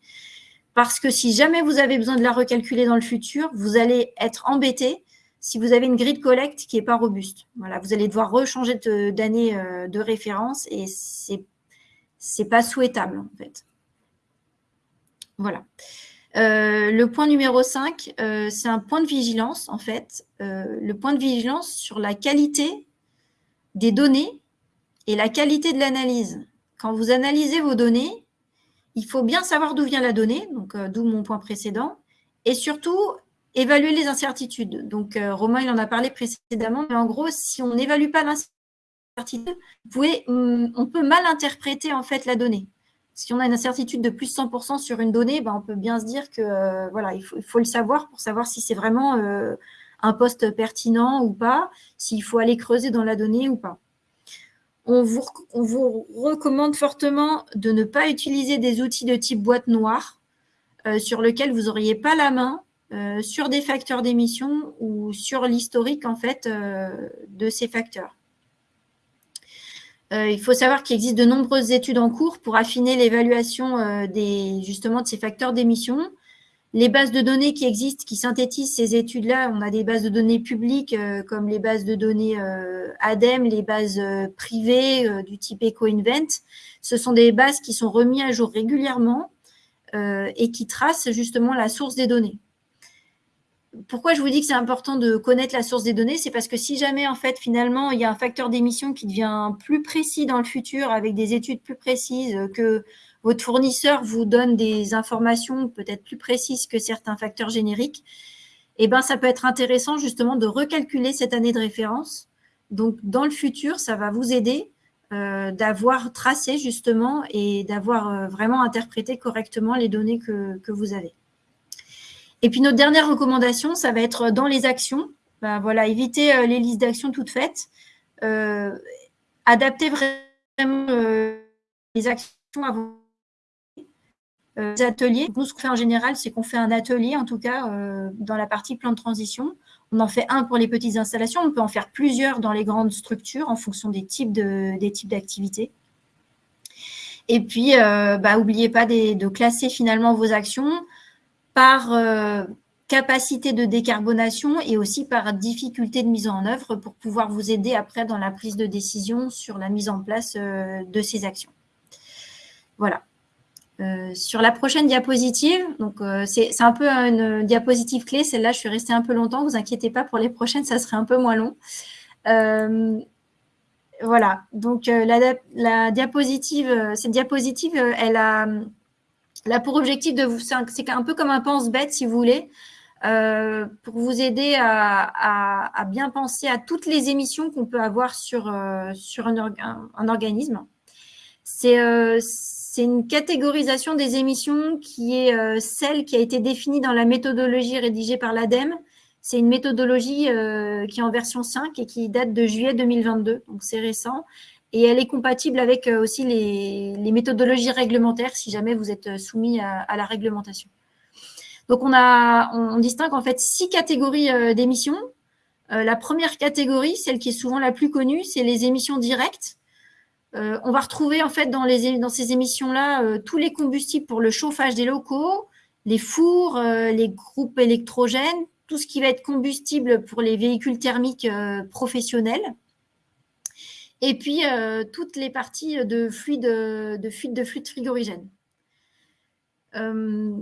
Parce que si jamais vous avez besoin de la recalculer dans le futur, vous allez être embêté si vous avez une grille de collecte qui n'est pas robuste. Voilà, vous allez devoir rechanger d'année euh, de référence et ce n'est pas souhaitable en fait. Voilà. Euh, le point numéro 5, euh, c'est un point de vigilance en fait. le point de vigilance sur la qualité des données et la qualité de l'analyse. Quand vous analysez vos données, il faut bien savoir d'où vient la donnée, donc d'où mon point précédent, et surtout évaluer les incertitudes. Donc, euh, Romain, il en a parlé précédemment, mais en gros, si on n'évalue pas l'incertitude, hum, on peut mal interpréter en fait la donnée. Si on a une incertitude de plus de 100% sur une donnée, ben, on peut bien se dire que euh, voilà, il faut, le savoir pour savoir si c'est vraiment euh, un poste pertinent ou pas, s'il faut aller creuser dans la donnée ou pas. On vous, recommande fortement de ne pas utiliser des outils de type boîte noire sur lequel vous n'auriez pas la main euh, sur des facteurs d'émission ou sur l'historique en fait euh, de ces facteurs. Euh, il faut savoir qu'il existe de nombreuses études en cours pour affiner l'évaluation des justement de ces facteurs d'émission. Les bases de données qui existent, qui synthétisent ces études-là, on a des bases de données publiques comme les bases de données ADEME, les bases privées du type EcoInvent. Ce sont des bases qui sont remises à jour régulièrement et qui tracent justement la source des données pourquoi je vous dis que c'est important de connaître la source des données C'est parce que si jamais, en fait, finalement, il y a un facteur d'émission qui devient plus précis dans le futur, avec des études plus précises, que votre fournisseur vous donne des informations peut-être plus précises que certains facteurs génériques, eh ben, ça peut être intéressant justement de recalculer cette année de référence. Donc, dans le futur, ça va vous aider euh, d'avoir tracé justement et d'avoir euh, vraiment interprété correctement les données que vous avez. Et puis notre dernière recommandation, ça va être dans les actions. Ben, voilà, éviter euh, les listes d'actions toutes faites. Euh, adapter vraiment euh, les actions à vos ateliers. Nous, ce qu'on fait en général, c'est qu'on fait un atelier, en tout cas, dans la partie plan de transition. On en fait un pour les petites installations. On peut en faire plusieurs dans les grandes structures en fonction des types d'activités. Et puis, n'oubliez bah, pas de classer finalement vos actions par euh, capacité de décarbonation et aussi par difficulté de mise en œuvre pour pouvoir vous aider après dans la prise de décision sur la mise en place euh, de ces actions. Voilà. Euh, sur la prochaine diapositive, donc c'est un peu une diapositive clé. Celle-là, je suis restée un peu longtemps. Vous inquiétez pas, pour les prochaines, ça serait un peu moins long. voilà. Donc la, la, diapositive, cette diapositive, elle a Là, pour objectif c'est un peu comme un pense-bête, si vous voulez, euh, pour vous aider à, bien penser à toutes les émissions qu'on peut avoir sur, euh, un, organisme. Euh, c'est une catégorisation des émissions qui est celle qui a été définie dans la méthodologie rédigée par l'ADEME. C'est une méthodologie qui est en version 5 et qui date de juillet 2022, donc c'est récent et elle est compatible avec euh, aussi les, méthodologies réglementaires si jamais vous êtes euh, soumis à, la réglementation. Donc, on, distingue en fait six catégories euh, d'émissions. la première catégorie, celle qui est souvent la plus connue, c'est les émissions directes. on va retrouver en fait dans ces émissions-là tous les combustibles pour le chauffage des locaux, les fours, les groupes électrogènes, tout ce qui va être combustible pour les véhicules thermiques professionnels. Et puis, euh, toutes les parties de fluide de, fuite de fluide frigorigène. Euh,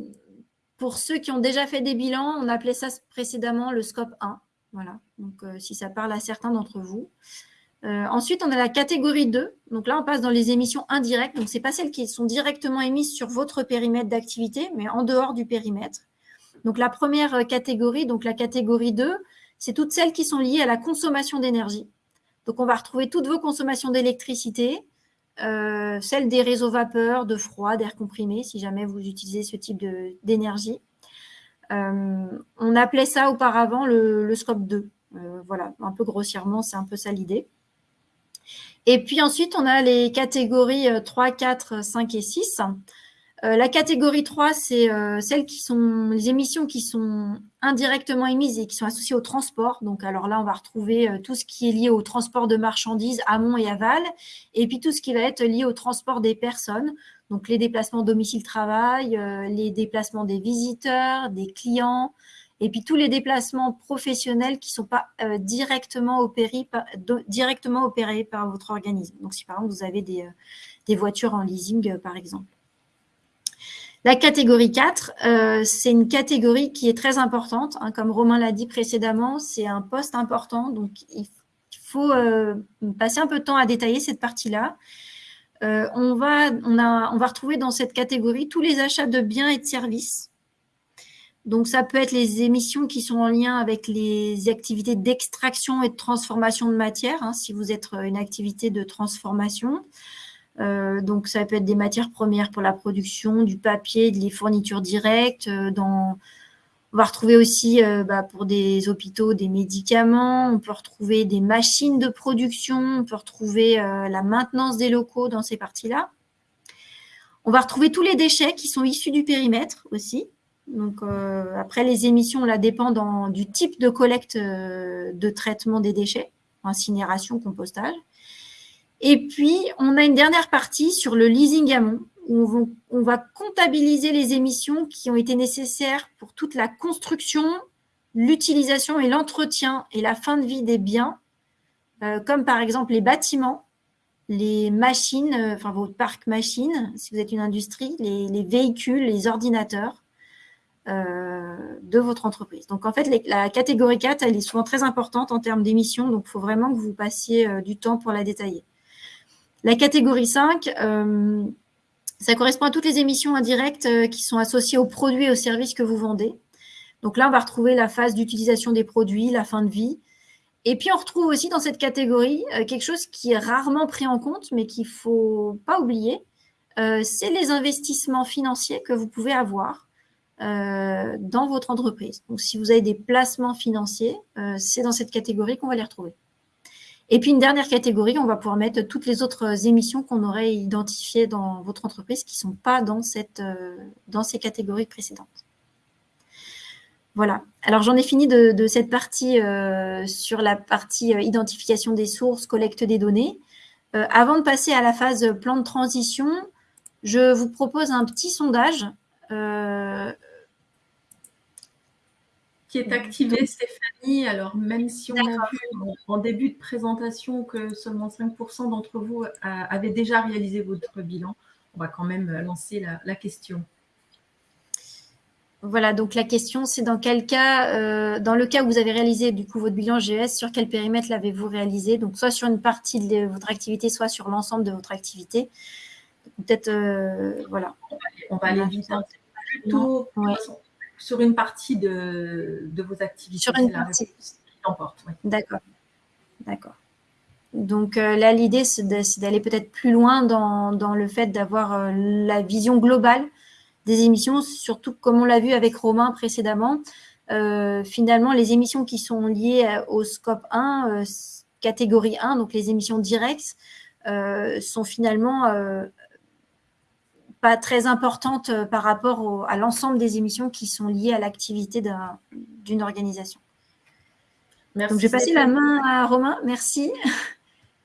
pour ceux qui ont déjà fait des bilans, on appelait ça précédemment le scope 1. Voilà, donc euh, si ça parle à certains d'entre vous. ensuite, on a la catégorie 2. Donc là, on passe dans les émissions indirectes. Donc, ce n'est pas celles qui sont directement émises sur votre périmètre d'activité, mais en dehors du périmètre. Donc, la première catégorie, donc la catégorie 2, c'est toutes celles qui sont liées à la consommation d'énergie. Donc, on va retrouver toutes vos consommations d'électricité, celle des réseaux vapeur, de froid, d'air comprimé, si jamais vous utilisez ce type d'énergie. on appelait ça auparavant le, scope 2. voilà, un peu grossièrement, c'est un peu ça l'idée. Et puis ensuite, on a les catégories 3, 4, 5 et 6. Euh, la catégorie 3, c'est euh, celles qui sont les émissions qui sont indirectement émises et qui sont associées au transport. Donc, alors là, on va retrouver euh, tout ce qui est lié au transport de marchandises amont et aval, et puis tout ce qui va être lié au transport des personnes. Donc, les déplacements domicile-travail, les déplacements des visiteurs, des clients, et puis tous les déplacements professionnels qui ne sont pas directement, opérés par, directement opérés par votre organisme. Donc, si par exemple, vous avez des voitures en leasing, par exemple. La catégorie 4, euh, c'est une catégorie qui est très importante. Hein. comme Romain l'a dit précédemment, c'est un poste important. Donc, il faut euh, passer un peu de temps à détailler cette partie-là. Euh, on, va, on, on va retrouver dans cette catégorie tous les achats de biens et de services. Donc, ça peut être les émissions qui sont en lien avec les activités d'extraction et de transformation de matière, hein, si vous êtes une activité de transformation. Euh, donc, ça peut être des matières premières pour la production, du papier, des fournitures directes. Euh. On va retrouver aussi euh, bah, pour des hôpitaux des médicaments. On peut retrouver des machines de production. On peut retrouver la maintenance des locaux dans ces parties-là. On va retrouver tous les déchets qui sont issus du périmètre aussi. Donc, après, les émissions, là, dépendent du type de collecte de traitement des déchets, incinération, compostage. Et puis, on a une dernière partie sur le leasing amont, où on va, comptabiliser les émissions qui ont été nécessaires pour toute la construction, l'utilisation et l'entretien et la fin de vie des biens, euh, comme par exemple les bâtiments, les machines, euh, enfin votre parc machines, si vous êtes une industrie, les, véhicules, les ordinateurs euh, de votre entreprise. Donc en fait, la catégorie 4, elle est souvent très importante en termes d'émissions, donc il faut vraiment que vous passiez du temps pour la détailler. La catégorie 5, euh, ça correspond à toutes les émissions indirectes euh, qui sont associées aux produits et aux services que vous vendez. Donc là, on va retrouver la phase d'utilisation des produits, la fin de vie. Et puis, on retrouve aussi dans cette catégorie euh, quelque chose qui est rarement pris en compte, mais qu'il ne faut pas oublier. c'est les investissements financiers que vous pouvez avoir dans votre entreprise. Donc, si vous avez des placements financiers, c'est dans cette catégorie qu'on va les retrouver. Et puis une dernière catégorie, on va pouvoir mettre toutes les autres émissions qu'on aurait identifiées dans votre entreprise qui ne sont pas dans, cette, euh, dans ces catégories précédentes. Voilà. Alors, j'en ai fini de, cette partie euh, sur la partie euh, identification des sources, collecte des données. avant de passer à la phase plan de transition, je vous propose un petit sondage
qui est activé, Stéphanie. Alors, même si on a vu en, début de présentation que seulement 5% d'entre vous avaient déjà réalisé votre bilan, on va quand même lancer la, question.
Voilà, donc la question, c'est dans quel cas, euh, dans le cas où vous avez réalisé du coup votre bilan GES, sur quel périmètre l'avez-vous réalisé? Donc, soit sur une partie de votre activité, soit sur l'ensemble de votre activité. Peut-être, euh, voilà.
On va aller vite. Plutôt, sur une partie de, vos activités.
Sur une partie. D'accord. D'accord. Donc euh, là, l'idée, c'est d'aller peut-être plus loin dans, le fait d'avoir euh, la vision globale des émissions, surtout comme on l'a vu avec Romain précédemment. Euh, finalement, les émissions qui sont liées au scope 1, catégorie 1, donc les émissions directes, sont finalement pas très importante euh, par rapport à l'ensemble des émissions qui sont liées à l'activité d'une organisation. Merci. Donc, je vais passer la main à Romain. Merci.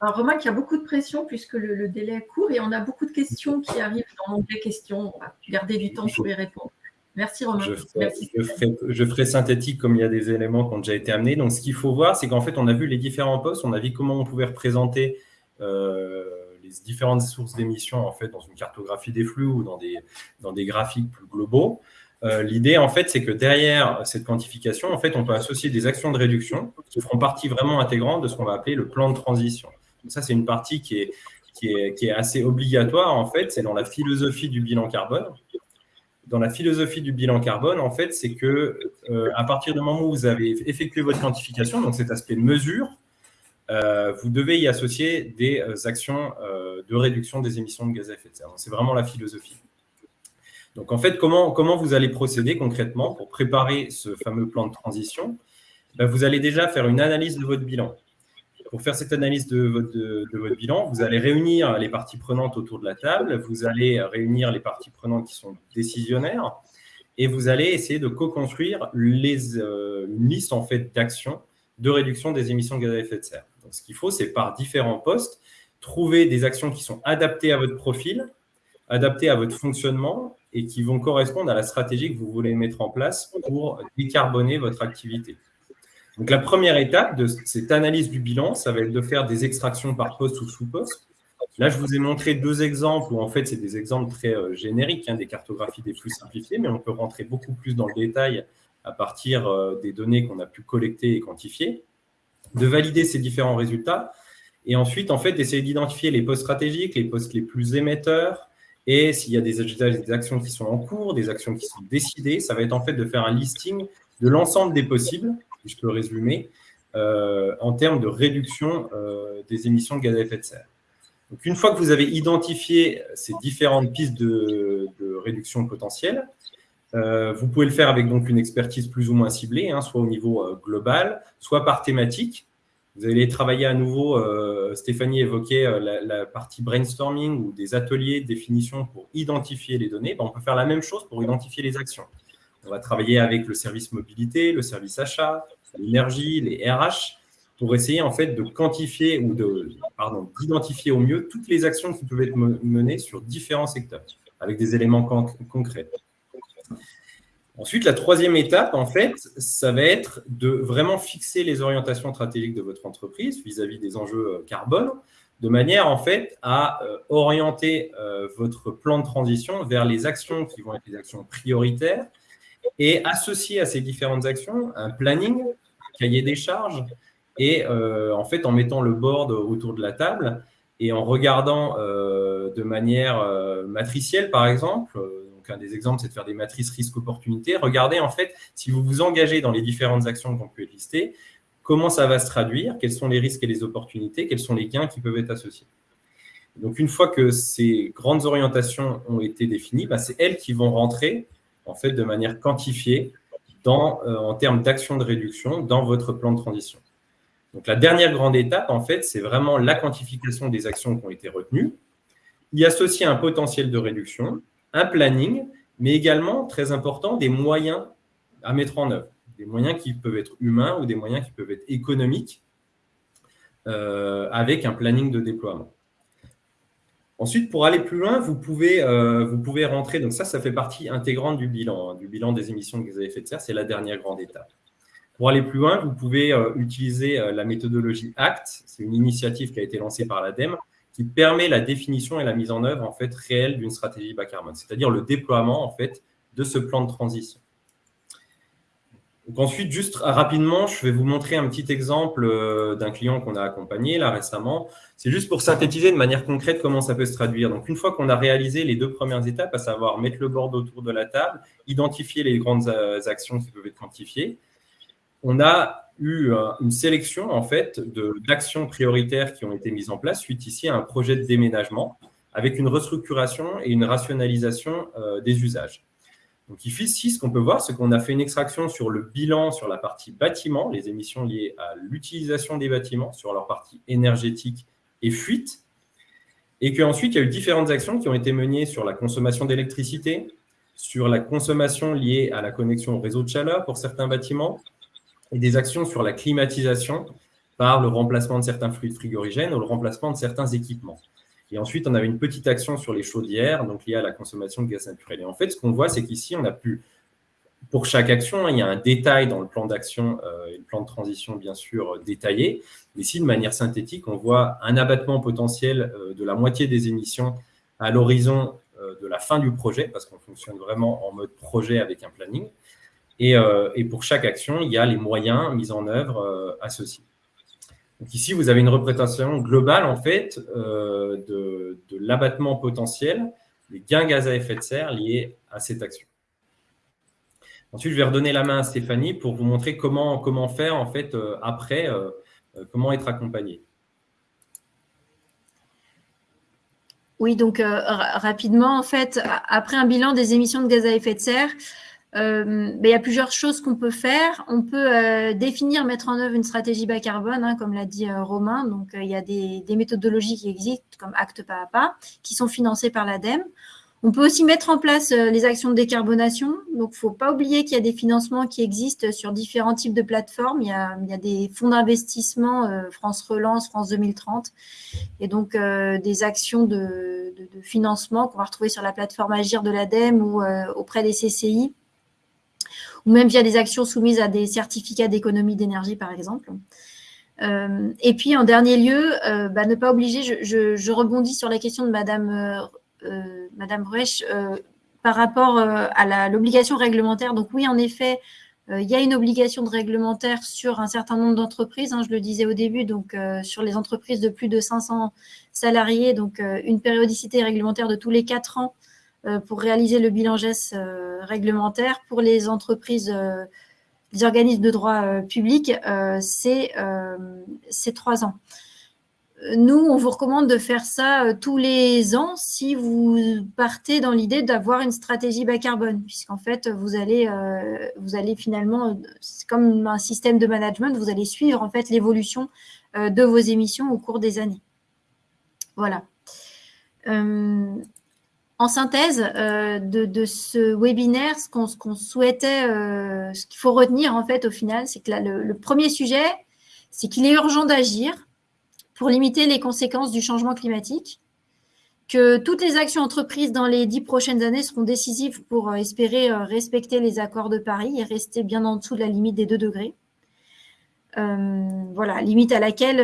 Alors, Romain qui a beaucoup de pression puisque le, délai est court et on a beaucoup de questions qui arrivent dans l'onglet questions. On va garder du temps pour y répondre. Merci Romain.
Je ferai, synthétique comme il y a des éléments qui ont déjà été amenés. Donc, ce qu'il faut voir, c'est qu'en fait, on a vu les différents postes, on a vu comment on pouvait représenter euh, différentes sources d'émissions en fait dans une cartographie des flux ou dans des, dans des graphiques plus globaux. Euh, l'idée, en fait, c'est que derrière cette quantification, en fait, on peut associer des actions de réduction qui feront partie vraiment intégrante de ce qu'on va appeler le plan de transition. Donc ça, c'est une partie qui est, qui est, qui est assez obligatoire, en fait. C'est dans la philosophie du bilan carbone. Dans la philosophie du bilan carbone, en fait, c'est que euh, à partir du moment où vous avez effectué votre quantification, donc cet aspect mesure, vous devez y associer des actions de réduction des émissions de gaz à effet de serre. C'est vraiment la philosophie. Donc, en fait, comment, vous allez procéder concrètement pour préparer ce fameux plan de transition? Ben, Vous allez déjà faire une analyse de votre bilan. Pour faire cette analyse de votre, de, votre, bilan, vous allez réunir les parties prenantes autour de la table, vous allez réunir les parties prenantes qui sont décisionnaires, et vous allez essayer de co-construire euh, une liste en fait, d'actions de réduction des émissions de gaz à effet de serre. Ce qu'il faut, c'est par différents postes, trouver des actions qui sont adaptées à votre profil, adaptées à votre fonctionnement et qui vont correspondre à la stratégie que vous voulez mettre en place pour décarboner votre activité. Donc, la première étape de cette analyse du bilan, ça va être de faire des extractions par poste ou sous-poste. Là, je vous ai montré deux exemples où, en fait, c'est des exemples très euh, génériques, hein, des cartographies des flux simplifiés, mais on peut rentrer beaucoup plus dans le détail à partir euh, des données qu'on a pu collecter et quantifier, de valider ces différents résultats et ensuite, en fait, d'essayer d'identifier les postes stratégiques, les postes les plus émetteurs, et s'il y a des, actions qui sont en cours, des actions qui sont décidées, ça va être en fait de faire un listing de l'ensemble des possibles, si je peux résumer, euh, en termes de réduction euh, des émissions de gaz à effet de serre. Donc, une fois que vous avez identifié ces différentes pistes de, réduction potentielle, euh, vous pouvez le faire avec donc une expertise plus ou moins ciblée, hein, soit au niveau global, soit par thématique. Vous allez travailler à nouveau, Stéphanie évoquait la, partie brainstorming ou des ateliers de définition pour identifier les données. Ben, on peut faire la même chose pour identifier les actions. On va travailler avec le service mobilité, le service achat, l'énergie, les RH, pour essayer en fait de quantifier ou d'identifier au mieux toutes les actions qui peuvent être menées sur différents secteurs, avec des éléments concrets. Ensuite, la troisième étape, en fait, ça va être de vraiment fixer les orientations stratégiques de votre entreprise vis-à-vis des enjeux euh, carbone, de manière, en fait, à euh, orienter euh, votre plan de transition vers les actions qui vont être les actions prioritaires et associer à ces différentes actions un planning, un cahier des charges, et en fait en mettant le board autour de la table et en regardant de manière matricielle par exemple, donc un des exemples c'est de faire des matrices risque-opportunité, regardez en fait si vous vous engagez dans les différentes actions qu'on peut lister, comment ça va se traduire, quels sont les risques et les opportunités, quels sont les gains qui peuvent être associés? Donc une fois que ces grandes orientations ont été définies, bah, c'est elles qui vont rentrer en fait, de manière quantifiée dans, euh, en termes d'action de réduction dans votre plan de transition. Donc, la dernière grande étape, en fait, c'est vraiment la quantification des actions qui ont été retenues, y associer un potentiel de réduction, un planning, mais également, très important, des moyens à mettre en œuvre. Des moyens qui peuvent être humains ou des moyens qui peuvent être économiques euh, avec un planning de déploiement. Ensuite, pour aller plus loin, vous pouvez, euh, vous pouvez rentrer, donc ça, ça fait partie intégrante du bilan, hein, du bilan des émissions de gaz à effet de serre, c'est la dernière grande étape. Pour aller plus loin, vous pouvez euh, utiliser la méthodologie ACT, c'est une initiative qui a été lancée par l'ADEME, qui permet la définition et la mise en œuvre en fait réelle d'une stratégie bas carbone, c'est-à-dire le déploiement en fait de ce plan de transition ensuite, juste rapidement, je vais vous montrer un petit exemple euh, d'un client qu'on a accompagné là récemment. C'est juste pour synthétiser de manière concrète comment ça peut se traduire. Donc, une fois qu'on a réalisé les deux premières étapes, à savoir mettre le board autour de la table, identifier les grandes euh, actions qui peuvent être quantifiées, on a eu euh, une sélection en fait d'actions prioritaires qui ont été mises en place suite ici à un projet de déménagement avec une restructuration et une rationalisation des usages. Donc ici, ce qu'on peut voir, c'est qu'on a fait une extraction sur le bilan sur la partie bâtiment, les émissions liées à l'utilisation des bâtiments, sur leur partie énergétique et fuite, et qu'ensuite, il y a eu différentes actions qui ont été menées sur la consommation d'électricité, sur la consommation liée à la connexion au réseau de chaleur pour certains bâtiments, et des actions sur la climatisation par le remplacement de certains fluides frigorigènes ou le remplacement de certains équipements. Et ensuite, on avait une petite action sur les chaudières, donc liée à la consommation de gaz naturel. Et en fait, ce qu'on voit, c'est qu'ici, on a pu, pour chaque action, il y a un détail dans le plan d'action euh, et le plan de transition, bien sûr, euh, détaillé. Mais ici, de manière synthétique, on voit un abattement potentiel euh, de la moitié des émissions à l'horizon de la fin du projet, parce qu'on fonctionne vraiment en mode projet avec un planning. Et, et, pour chaque action, il y a les moyens mis en œuvre associés. Donc ici, vous avez une représentation globale en fait euh, de, l'abattement potentiel des gains gaz à effet de serre liés à cette action. Ensuite, je vais redonner la main à Stéphanie pour vous montrer comment, comment faire en fait euh, après euh, comment être accompagné
Oui, donc rapidement, en fait, après un bilan des émissions de gaz à effet de serre, ben, il y a plusieurs choses qu'on peut faire. On peut définir, mettre en œuvre une stratégie bas carbone, hein, comme l'a dit Romain. Donc, il y a des, des, méthodologies qui existent, comme Acte pas à pas, qui sont financées par l'ADEME. On peut aussi mettre en place euh, les actions de décarbonation. Donc, il ne faut pas oublier qu'il y a des financements qui existent sur différents types de plateformes. Il y a, des fonds d'investissement, euh, France Relance, France 2030, et donc euh, des actions de, financement qu'on va retrouver sur la plateforme Agir de l'ADEME ou auprès des CCI, ou même via des actions soumises à des certificats d'économie d'énergie, par exemple. et puis, en dernier lieu, bah, ne pas obliger, je, rebondis sur la question de Madame euh, euh, par rapport euh, à l'obligation réglementaire. Donc oui, en effet, il y a une obligation de réglementaire sur un certain nombre d'entreprises, hein, je le disais au début, donc sur les entreprises de plus de 500 salariés, donc une périodicité réglementaire de tous les quatre ans pour réaliser le bilan GES réglementaire. Pour les entreprises, les organismes de droit public, c'est trois ans nous, on vous recommande de faire ça euh, tous les ans si vous partez dans l'idée d'avoir une stratégie bas carbone, puisqu'en fait, vous allez, euh, vous allez finalement, c'est comme un système de management, vous allez suivre en fait l'évolution euh, de vos émissions au cours des années. Voilà. En synthèse de, ce webinaire, ce qu'on souhaitait, ce qu'il faut retenir en fait au final, c'est que le premier sujet, c'est qu'il est urgent d'agir pour limiter les conséquences du changement climatique, que toutes les actions entreprises dans les dix prochaines années seront décisives pour euh, espérer euh, respecter les accords de Paris et rester bien en dessous de la limite des 2 degrés. Euh, voilà, limite à laquelle,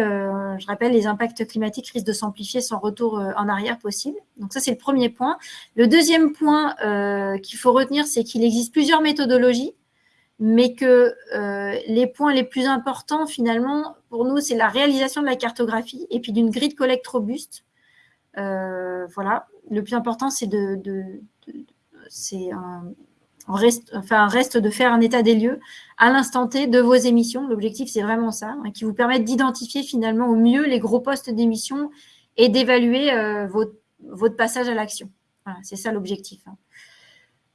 je rappelle, les impacts climatiques risquent de s'amplifier sans retour en arrière possible. Donc ça, c'est le premier point. Le deuxième point qu'il faut retenir, c'est qu'il existe plusieurs méthodologies mais que euh, les points les plus importants, finalement, pour nous, c'est la réalisation de la cartographie et puis d'une grille de collecte robuste. Euh, voilà, le plus important, c'est de, reste, enfin, reste de faire un état des lieux à l'instant T de vos émissions. L'objectif, c'est vraiment ça, hein, qui vous permet d'identifier finalement au mieux les gros postes d'émissions et d'évaluer euh, votre, passage à l'action. Voilà, c'est ça l'objectif. Hein.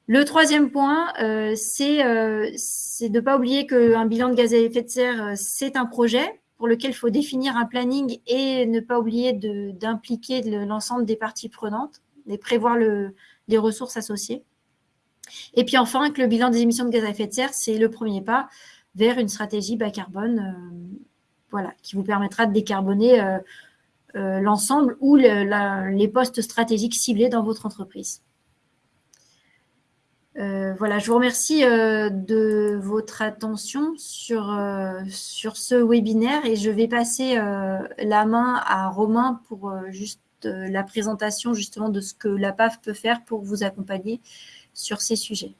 Le troisième point, euh, euh, c'est de ne pas oublier qu'un bilan de gaz à effet de serre, c'est un projet pour lequel il faut définir un planning et ne pas oublier d'impliquer l'ensemble des parties prenantes et prévoir les ressources associées. Et puis enfin, que le bilan des émissions de gaz à effet de serre, c'est le premier pas vers une stratégie bas carbone voilà, qui vous permettra de décarboner l'ensemble ou les postes stratégiques ciblés dans votre entreprise. Euh, voilà, je vous remercie euh, de votre attention sur, euh, sur ce webinaire et je vais passer la main à Romain pour juste la présentation justement de ce que la PAF peut faire pour vous accompagner sur ces sujets.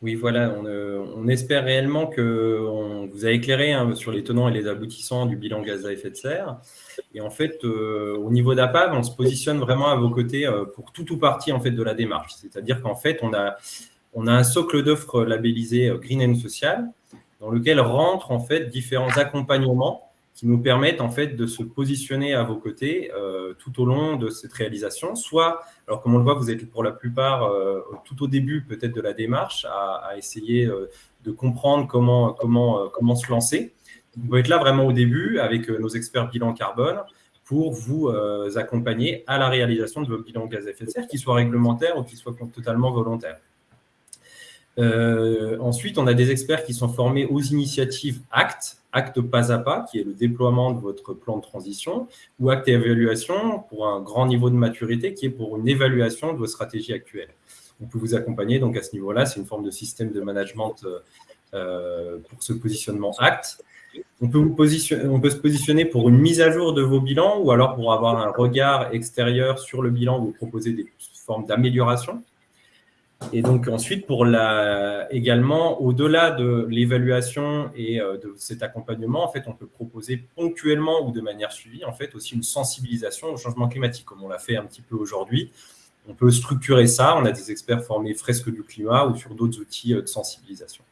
Oui, voilà, on, espère réellement que vous a éclairé hein, sur les tenants et les aboutissants du bilan gaz à effet de serre. Et en fait, euh, au niveau d'APAV, on se positionne vraiment à vos côtés euh, pour tout ou partie en fait, de la démarche. C'est-à-dire qu'en fait, on a, on a un socle d'offres labellisé euh, Green and Social dans lequel rentrent en fait différents accompagnements qui nous permettent en fait de se positionner à vos côtés euh, tout au long de cette réalisation. Soit, alors comme on le voit, vous êtes pour la plupart euh, tout au début peut-être de la démarche à, essayer euh, de comprendre comment, comment, comment se lancer. Vous pouvez être là vraiment au début avec nos experts bilan carbone pour vous accompagner à la réalisation de vos bilans gaz à effet de serre, qu'ils soient réglementaires ou qu'ils soient totalement volontaires. Ensuite, on a des experts qui sont formés aux initiatives ACT, acte pas à pas, qui est le déploiement de votre plan de transition, ou acte et évaluation pour un grand niveau de maturité, qui est pour une évaluation de vos stratégies actuelles. On peut vous accompagner donc à ce niveau-là, c'est une forme de système de management euh, pour ce positionnement acte. On peut, on peut se positionner pour une mise à jour de vos bilans ou alors pour avoir un regard extérieur sur le bilan, vous proposer des formes d'amélioration. Et donc ensuite, pour la, également, au-delà de l'évaluation et euh, de cet accompagnement, en fait, on peut proposer ponctuellement ou de manière suivie, en fait, aussi une sensibilisation au changement climatique, comme on l'a fait un petit peu aujourd'hui. On peut structurer ça. On a des experts formés fresque du climat ou sur d'autres outils euh, de sensibilisation.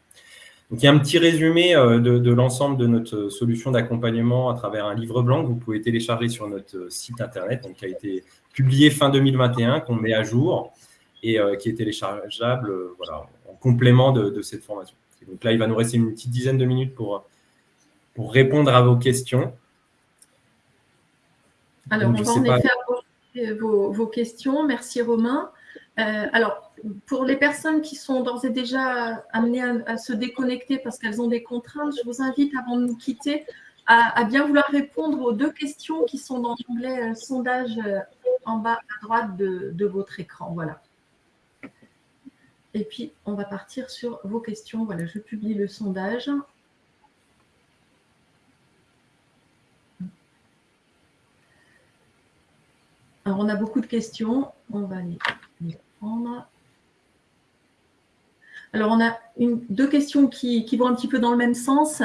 Donc, il y a un petit résumé de, de l'ensemble de notre solution d'accompagnement à travers un livre blanc que vous pouvez télécharger sur notre site internet, donc, qui a été publié fin 2021, qu'on met à jour et qui est téléchargeable voilà, en complément de, de cette formation. donc là, il va nous rester une petite dizaine de minutes pour, pour répondre à vos questions.
Alors, on va en effet aborder vos, questions. Merci Romain. Euh, alors, pour les personnes qui sont d'ores et déjà amenées à, se déconnecter parce qu'elles ont des contraintes, je vous invite, avant de nous quitter, à, bien vouloir répondre aux deux questions qui sont dans l'onglet euh, sondage euh, en bas à droite de, de, votre écran. Voilà. Et puis, on va partir sur vos questions. Voilà, je publie le sondage. Alors, on a beaucoup de questions. On va les, prendre. Alors, on a deux questions qui, vont un petit peu dans le même sens.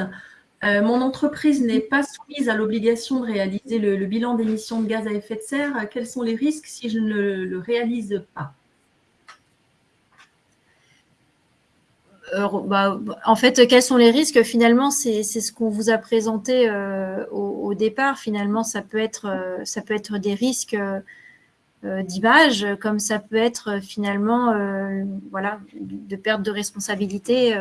Euh, mon entreprise n'est pas soumise à l'obligation de réaliser le, bilan d'émissions de gaz à effet de serre. Quels sont les risques si je ne le, réalise pas?
Bah, en fait, quels sont les risques? Finalement, c'est ce qu'on vous a présenté euh, au, départ. Finalement, ça peut être, être des risques euh, d'image, comme ça peut être euh, finalement euh, de perte de responsabilité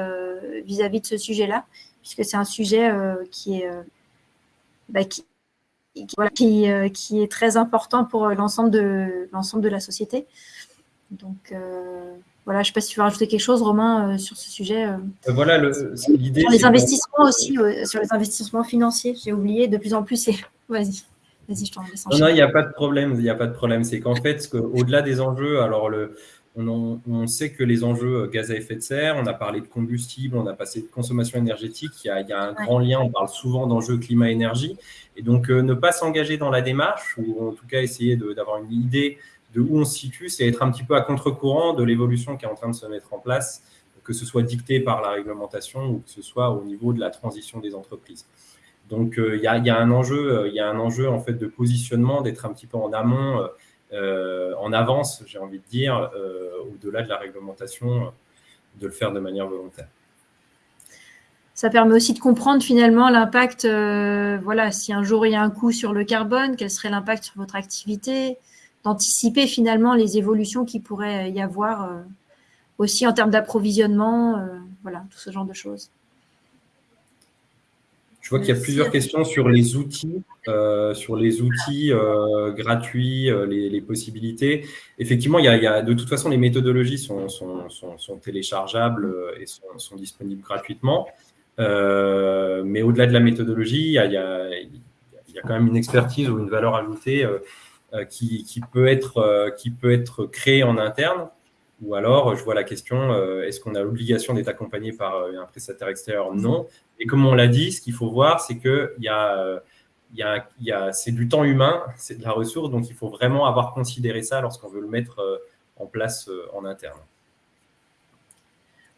vis-à-vis de ce sujet-là, puisque c'est un sujet qui est très important pour l'ensemble de la société. Voilà, je ne sais pas si tu veux rajouter quelque chose, Romain, sur ce sujet.
voilà, l'idée.
Sur les investissements aussi, sur les investissements financiers, j'ai oublié, de plus en plus, c'est. Vas-y.
Non, il n'y a pas de problème. Il n'y a pas de problème. C'est qu'en fait, au-delà des enjeux, alors le, on, sait que les enjeux euh, gaz à effet de serre, on a parlé de combustible, on a passé de consommation énergétique, il y a, un grand lien, on parle souvent d'enjeux climat-énergie. Et donc, euh, ne pas s'engager dans la démarche, ou en tout cas essayer d'avoir une idée de où on se situe, c'est être un petit peu à contre-courant de l'évolution qui est en train de se mettre en place, que ce soit dicté par la réglementation ou que ce soit au niveau de la transition des entreprises. Donc, euh, il y, a, un enjeu, euh, il y a un enjeu en fait de positionnement, d'être un petit peu en amont, euh, en avance, j'ai envie de dire, au-delà de la réglementation, de le faire de manière volontaire.
Ça permet aussi de comprendre finalement l'impact, voilà, si un jour il y a un coût sur le carbone, quel serait l'impact sur votre activité, d'anticiper finalement les évolutions qui pourraient y avoir aussi en termes d'approvisionnement, voilà, tout ce genre de choses.
Je vois qu'il y a plusieurs questions sur les outils, euh, sur les outils euh, gratuits, euh, les, possibilités. Effectivement, il y, a, de toute façon, les méthodologies sont, téléchargeables et sont, disponibles gratuitement. mais au-delà de la méthodologie, il y, a, quand même une expertise ou une valeur ajoutée qui, peut être, qui peut être créée en interne. Ou alors, je vois la question, est-ce qu'on a l'obligation d'être accompagné par un prestataire extérieur? Non. Et comme on l'a dit, ce qu'il faut voir, c'est que c'est du temps humain, c'est de la ressource, donc il faut vraiment avoir considéré ça lorsqu'on veut le mettre euh, en place euh, en interne.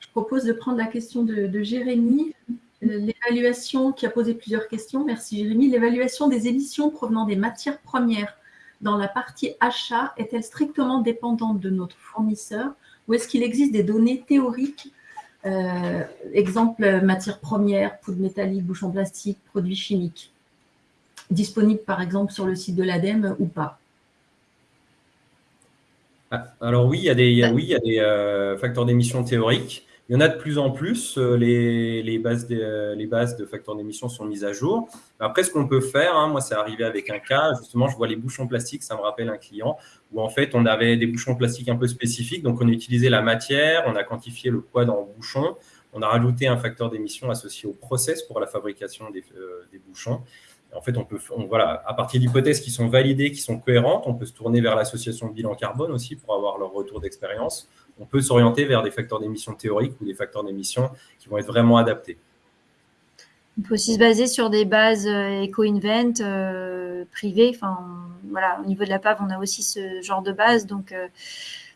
Je propose de prendre la question de, Jérémy. L'évaluation qui a posé plusieurs questions, merci Jérémy. L'évaluation des émissions provenant des matières premières dans la partie achat est-elle strictement dépendante de notre fournisseur ou est-ce qu'il existe des données théoriques euh, exemple, matière première, poudre métallique, bouchon plastique, produits chimiques. Disponible par exemple sur le site de l'ADEME ou pas?
Ah, Alors oui, il y a des, oui, il y a des euh, facteurs d'émission théoriques. Il y en a de plus en plus. Euh, les, bases, de, euh, les bases de facteurs d'émission sont mises à jour. Après, ce qu'on peut faire, hein, moi, c'est arrivé avec un cas. Justement, je vois les bouchons plastiques, ça me rappelle un client où en fait, on avait des bouchons plastiques un peu spécifiques. Donc, on a utilisé la matière, on a quantifié le poids dans le bouchon, on a rajouté un facteur d'émission associé au process pour la fabrication des, euh, bouchons. En fait, on peut, voilà, à partir d'hypothèses qui sont validées, qui sont cohérentes, on peut se tourner vers l'association bilan carbone aussi pour avoir leur retour d'expérience on peut s'orienter vers des facteurs d'émission théoriques ou des facteurs d'émission qui vont être vraiment adaptés.
On peut aussi se baser sur des bases euh, éco-invent euh, privées. Voilà, au niveau de la PAV, on a aussi ce genre de base. Donc, euh,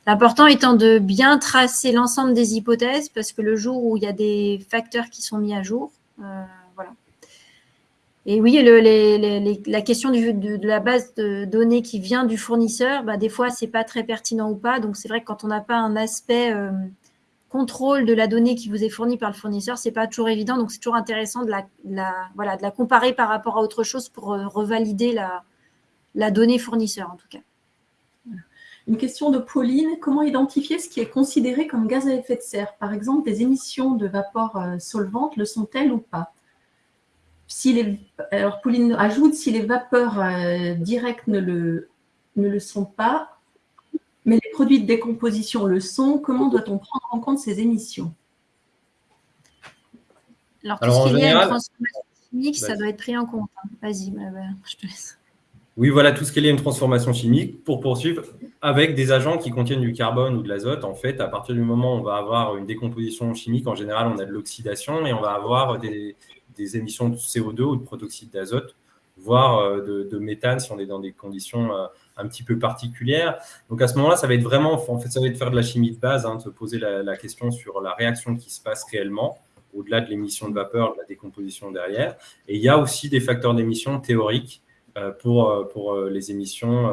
l'important étant de bien tracer l'ensemble des hypothèses parce que le jour où il y a des facteurs qui sont mis à jour, et oui, la question de, la base de données qui vient du fournisseur, bah, des fois, ce n'est pas très pertinent ou pas. Donc, c'est vrai que quand on n'a pas un aspect euh, contrôle de la donnée qui vous est fournie par le fournisseur, ce n'est pas toujours évident. Donc, c'est toujours intéressant de la, comparer par rapport à autre chose pour euh, revalider la, la donnée fournisseur, en tout cas.
Une question de Pauline. Comment identifier ce qui est considéré comme gaz à effet de serre? Par exemple, des émissions de vapeur euh, solvante le sont-elles ou pas? Si les, Alors, Pauline ajoute, si les vapeurs euh, directes ne le, ne le sont pas, mais les produits de décomposition le sont, comment doit-on prendre en compte ces émissions?
Alors, tout ce qui est transformation chimique, ça doit être pris en compte. Hein. Vas-y, je te laisse.
Oui, voilà, tout ce qui est lié à une transformation chimique pour poursuivre avec des agents qui contiennent du carbone ou de l'azote. En fait, à partir du moment où on va avoir une décomposition chimique, en général, on a de l'oxydation et on va avoir des, émissions de CO2 ou de protoxyde d'azote, voire euh, de, méthane si on est dans des conditions euh, un petit peu particulières. Donc à ce moment-là, ça va être vraiment, en fait, ça va être faire de la chimie de base, hein, de se poser la, question sur la réaction qui se passe réellement, au-delà de l'émission de vapeur, de la décomposition derrière. Et il y a aussi des facteurs d'émission théoriques euh, pour, pour les émissions.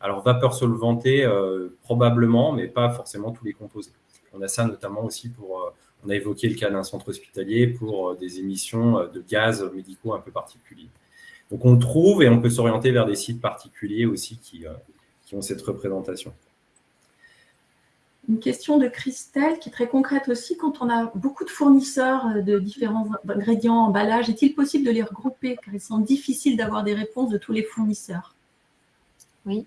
alors, vapeur solvantée, probablement, mais pas forcément tous les composés. On a ça notamment aussi pour, on a évoqué le cas d'un centre hospitalier pour des émissions de gaz médicaux un peu particuliers. Donc, on trouve et on peut s'orienter vers des sites particuliers aussi qui, qui ont cette représentation.
Une question de Christelle qui est très concrète aussi. Quand on a beaucoup de fournisseurs euh, de différents ingrédients, emballages, est-il possible de les regrouper? Car il semble difficile d'avoir des réponses de tous les fournisseurs
Oui.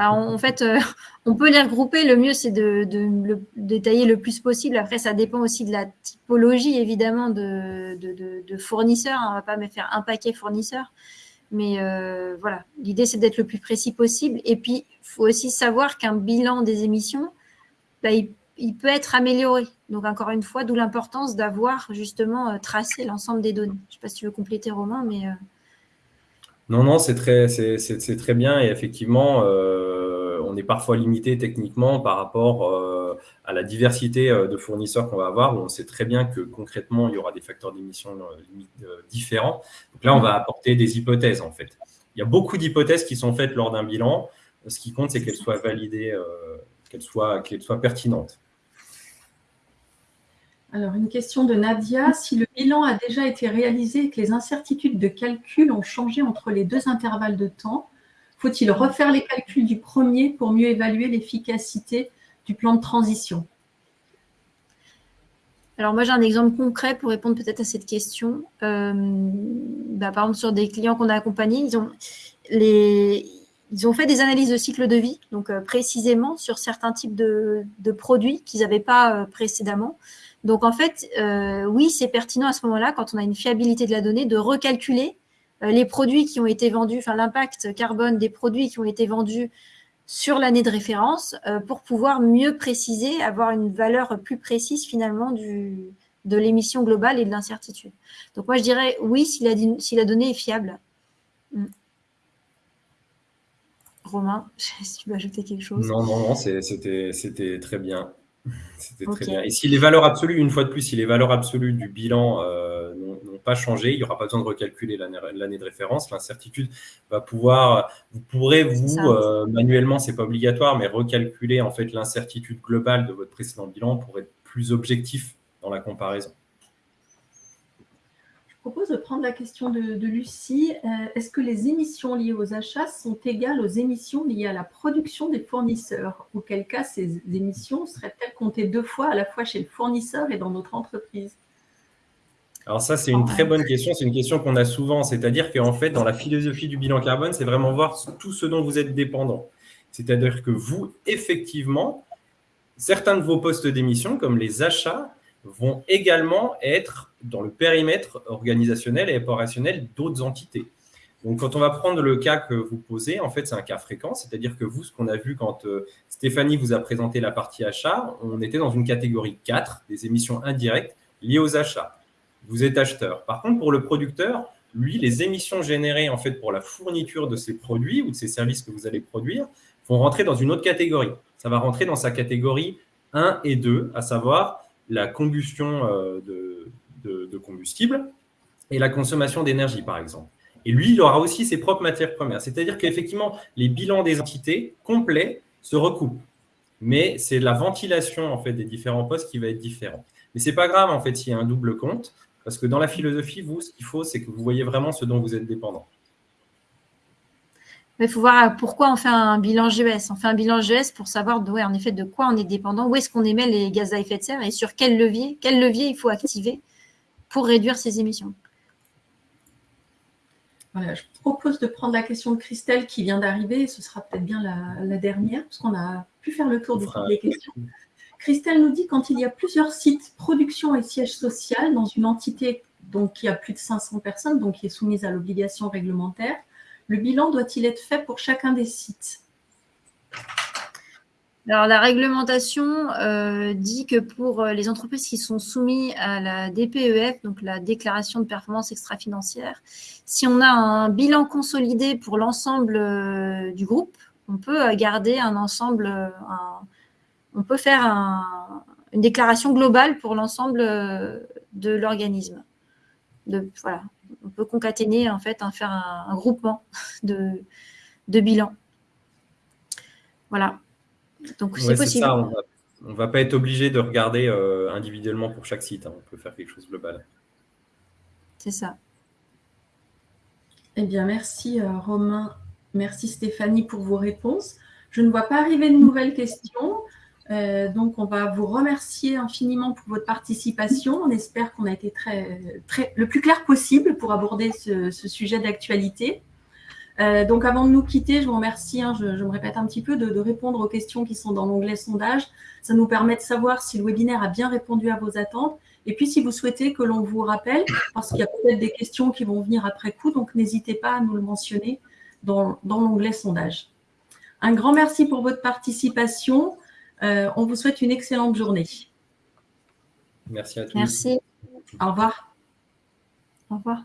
Bah, en fait, euh, on peut les regrouper. Le mieux, c'est de, le détailler le plus possible. Après, ça dépend aussi de la typologie, évidemment, de, fournisseurs. On ne va pas me faire un paquet fournisseur. Mais euh, voilà, l'idée, c'est d'être le plus précis possible. Et puis, il faut aussi savoir qu'un bilan des émissions, bah, il, peut être amélioré. Donc, encore une fois, d'où l'importance d'avoir justement euh, tracé l'ensemble des données. Je ne sais pas si tu veux compléter, Romain, mais... Euh,
non, non, c'est très, bien. Et effectivement, on est parfois limité techniquement par rapport à la diversité de fournisseurs qu'on va avoir. on sait très bien que concrètement, il y aura des facteurs d'émission différents. Donc là, on va apporter des hypothèses, en fait. Il y a beaucoup d'hypothèses qui sont faites lors d'un bilan. Ce qui compte, c'est qu'elles soient validées, qu'elles soient pertinentes.
Alors, une question de Nadia. Si le bilan a déjà été réalisé et que les incertitudes de calcul ont changé entre les deux intervalles de temps, faut-il refaire les calculs du premier pour mieux évaluer l'efficacité du plan de transition?
Alors moi, j'ai un exemple concret pour répondre peut-être à cette question. Euh, bah, par exemple, sur des clients qu'on a accompagnés, ils ont, fait des analyses de cycle de vie, donc euh, précisément sur certains types de, produits qu'ils n'avaient pas euh, précédemment. Donc en fait, oui, c'est pertinent à ce moment-là, quand on a une fiabilité de la donnée, de recalculer les produits qui ont été vendus, enfin l'impact carbone des produits qui ont été vendus sur l'année de référence euh, pour pouvoir mieux préciser, avoir une valeur plus précise finalement de l'émission globale et de l'incertitude. Donc moi je dirais oui si la, si la donnée est fiable. Hmm. Romain, si tu veux ajouter quelque chose.
Non, non, non, c'était très bien. C'était très bien. Et si les valeurs absolues, une fois de plus, si les valeurs absolues du bilan euh, n'ont pas changé, il n'y aura pas besoin de recalculer l'année de référence. L'incertitude va pouvoir, vous pourrez vous euh, manuellement, c'est pas obligatoire, mais recalculer en fait l'incertitude globale de votre précédent bilan pour être plus objectif dans la comparaison
propose de prendre la question de, Lucie. Euh, est-ce que les émissions liées aux achats sont égales aux émissions liées à la production des fournisseurs? Auquel cas, ces émissions seraient-elles comptées deux fois, à la fois chez le fournisseur et dans notre entreprise?
Alors ça, c'est une très bonne question. C'est une question qu'on a souvent. C'est-à-dire qu'en fait, dans la philosophie du bilan carbone, c'est vraiment voir tout ce dont vous êtes dépendant. C'est-à-dire que vous, effectivement, certains de vos postes d'émission, comme les achats, vont également être dans le périmètre organisationnel et opérationnel d'autres entités. Donc, quand on va prendre le cas que vous posez, en fait, c'est un cas fréquent, c'est-à-dire que vous, ce qu'on a vu quand euh, Stéphanie vous a présenté la partie achat, on était dans une catégorie 4 des émissions indirectes liées aux achats. Vous êtes acheteur. Par contre, pour le producteur, lui, les émissions générées en fait pour la fourniture de ces produits ou de ces services que vous allez produire vont rentrer dans une autre catégorie. Ça va rentrer dans sa catégorie 1 et 2, à savoir la combustion euh, de, combustible et la consommation d'énergie, par exemple. Et lui, il aura aussi ses propres matières premières. C'est-à-dire qu'effectivement, les bilans des entités complets se recoupent. mais c'est la ventilation en fait des différents postes qui va être différente. Mais c'est pas grave en fait s'il y a un double compte, parce que dans la philosophie, vous, ce qu'il faut, c'est que vous voyez vraiment ce dont vous êtes dépendant.
Il faut voir pourquoi on fait un bilan GES. On fait un bilan GES pour savoir ouais, en effet de quoi on est dépendant, où est-ce qu'on émet les gaz à effet de serre et sur quel levier, quel levier il faut activer pour réduire ces émissions.
Voilà, je propose de prendre la question de Christelle qui vient d'arriver. Ce sera peut-être bien la, dernière, parce qu'on a pu faire le tour de toutes les questions. Christelle nous dit quand il y a plusieurs sites production et siège social dans une entité donc, qui a plus de 500 personnes, donc qui est soumise à l'obligation réglementaire, le bilan doit-il être fait pour chacun des sites?
Alors, la réglementation euh, dit que pour euh, les entreprises qui sont soumises à la DPEF, donc la déclaration de performance extra-financière, si on a un bilan consolidé pour l'ensemble euh, du groupe, on peut garder un ensemble, on peut faire une déclaration globale pour l'ensemble de l'organisme. Voilà, on peut concaténer, en fait, faire un, groupement de, de bilan. Voilà.
Donc, c'est possible. on ne va, pas être obligé de regarder euh, individuellement pour chaque site. Hein. On peut faire quelque chose de global.
C'est ça.
Eh bien, merci euh, Romain. Merci Stéphanie pour vos réponses. Je ne vois pas arriver de nouvelles questions. Euh, donc, on va vous remercier infiniment pour votre participation. On espère qu'on a été très, très, le plus clair possible pour aborder ce sujet d'actualité. Euh, donc, avant de nous quitter, je vous remercie, hein, je, me répète un petit peu, de, répondre aux questions qui sont dans l'onglet sondage. Ça nous permet de savoir si le webinaire a bien répondu à vos attentes. Et puis, si vous souhaitez que l'on vous rappelle, parce qu'il y a peut-être des questions qui vont venir après coup, donc n'hésitez pas à nous le mentionner dans, l'onglet sondage. Un grand merci pour votre participation. Euh, on vous souhaite une excellente journée.
Merci à tous.
Merci.
Au revoir.
Au revoir.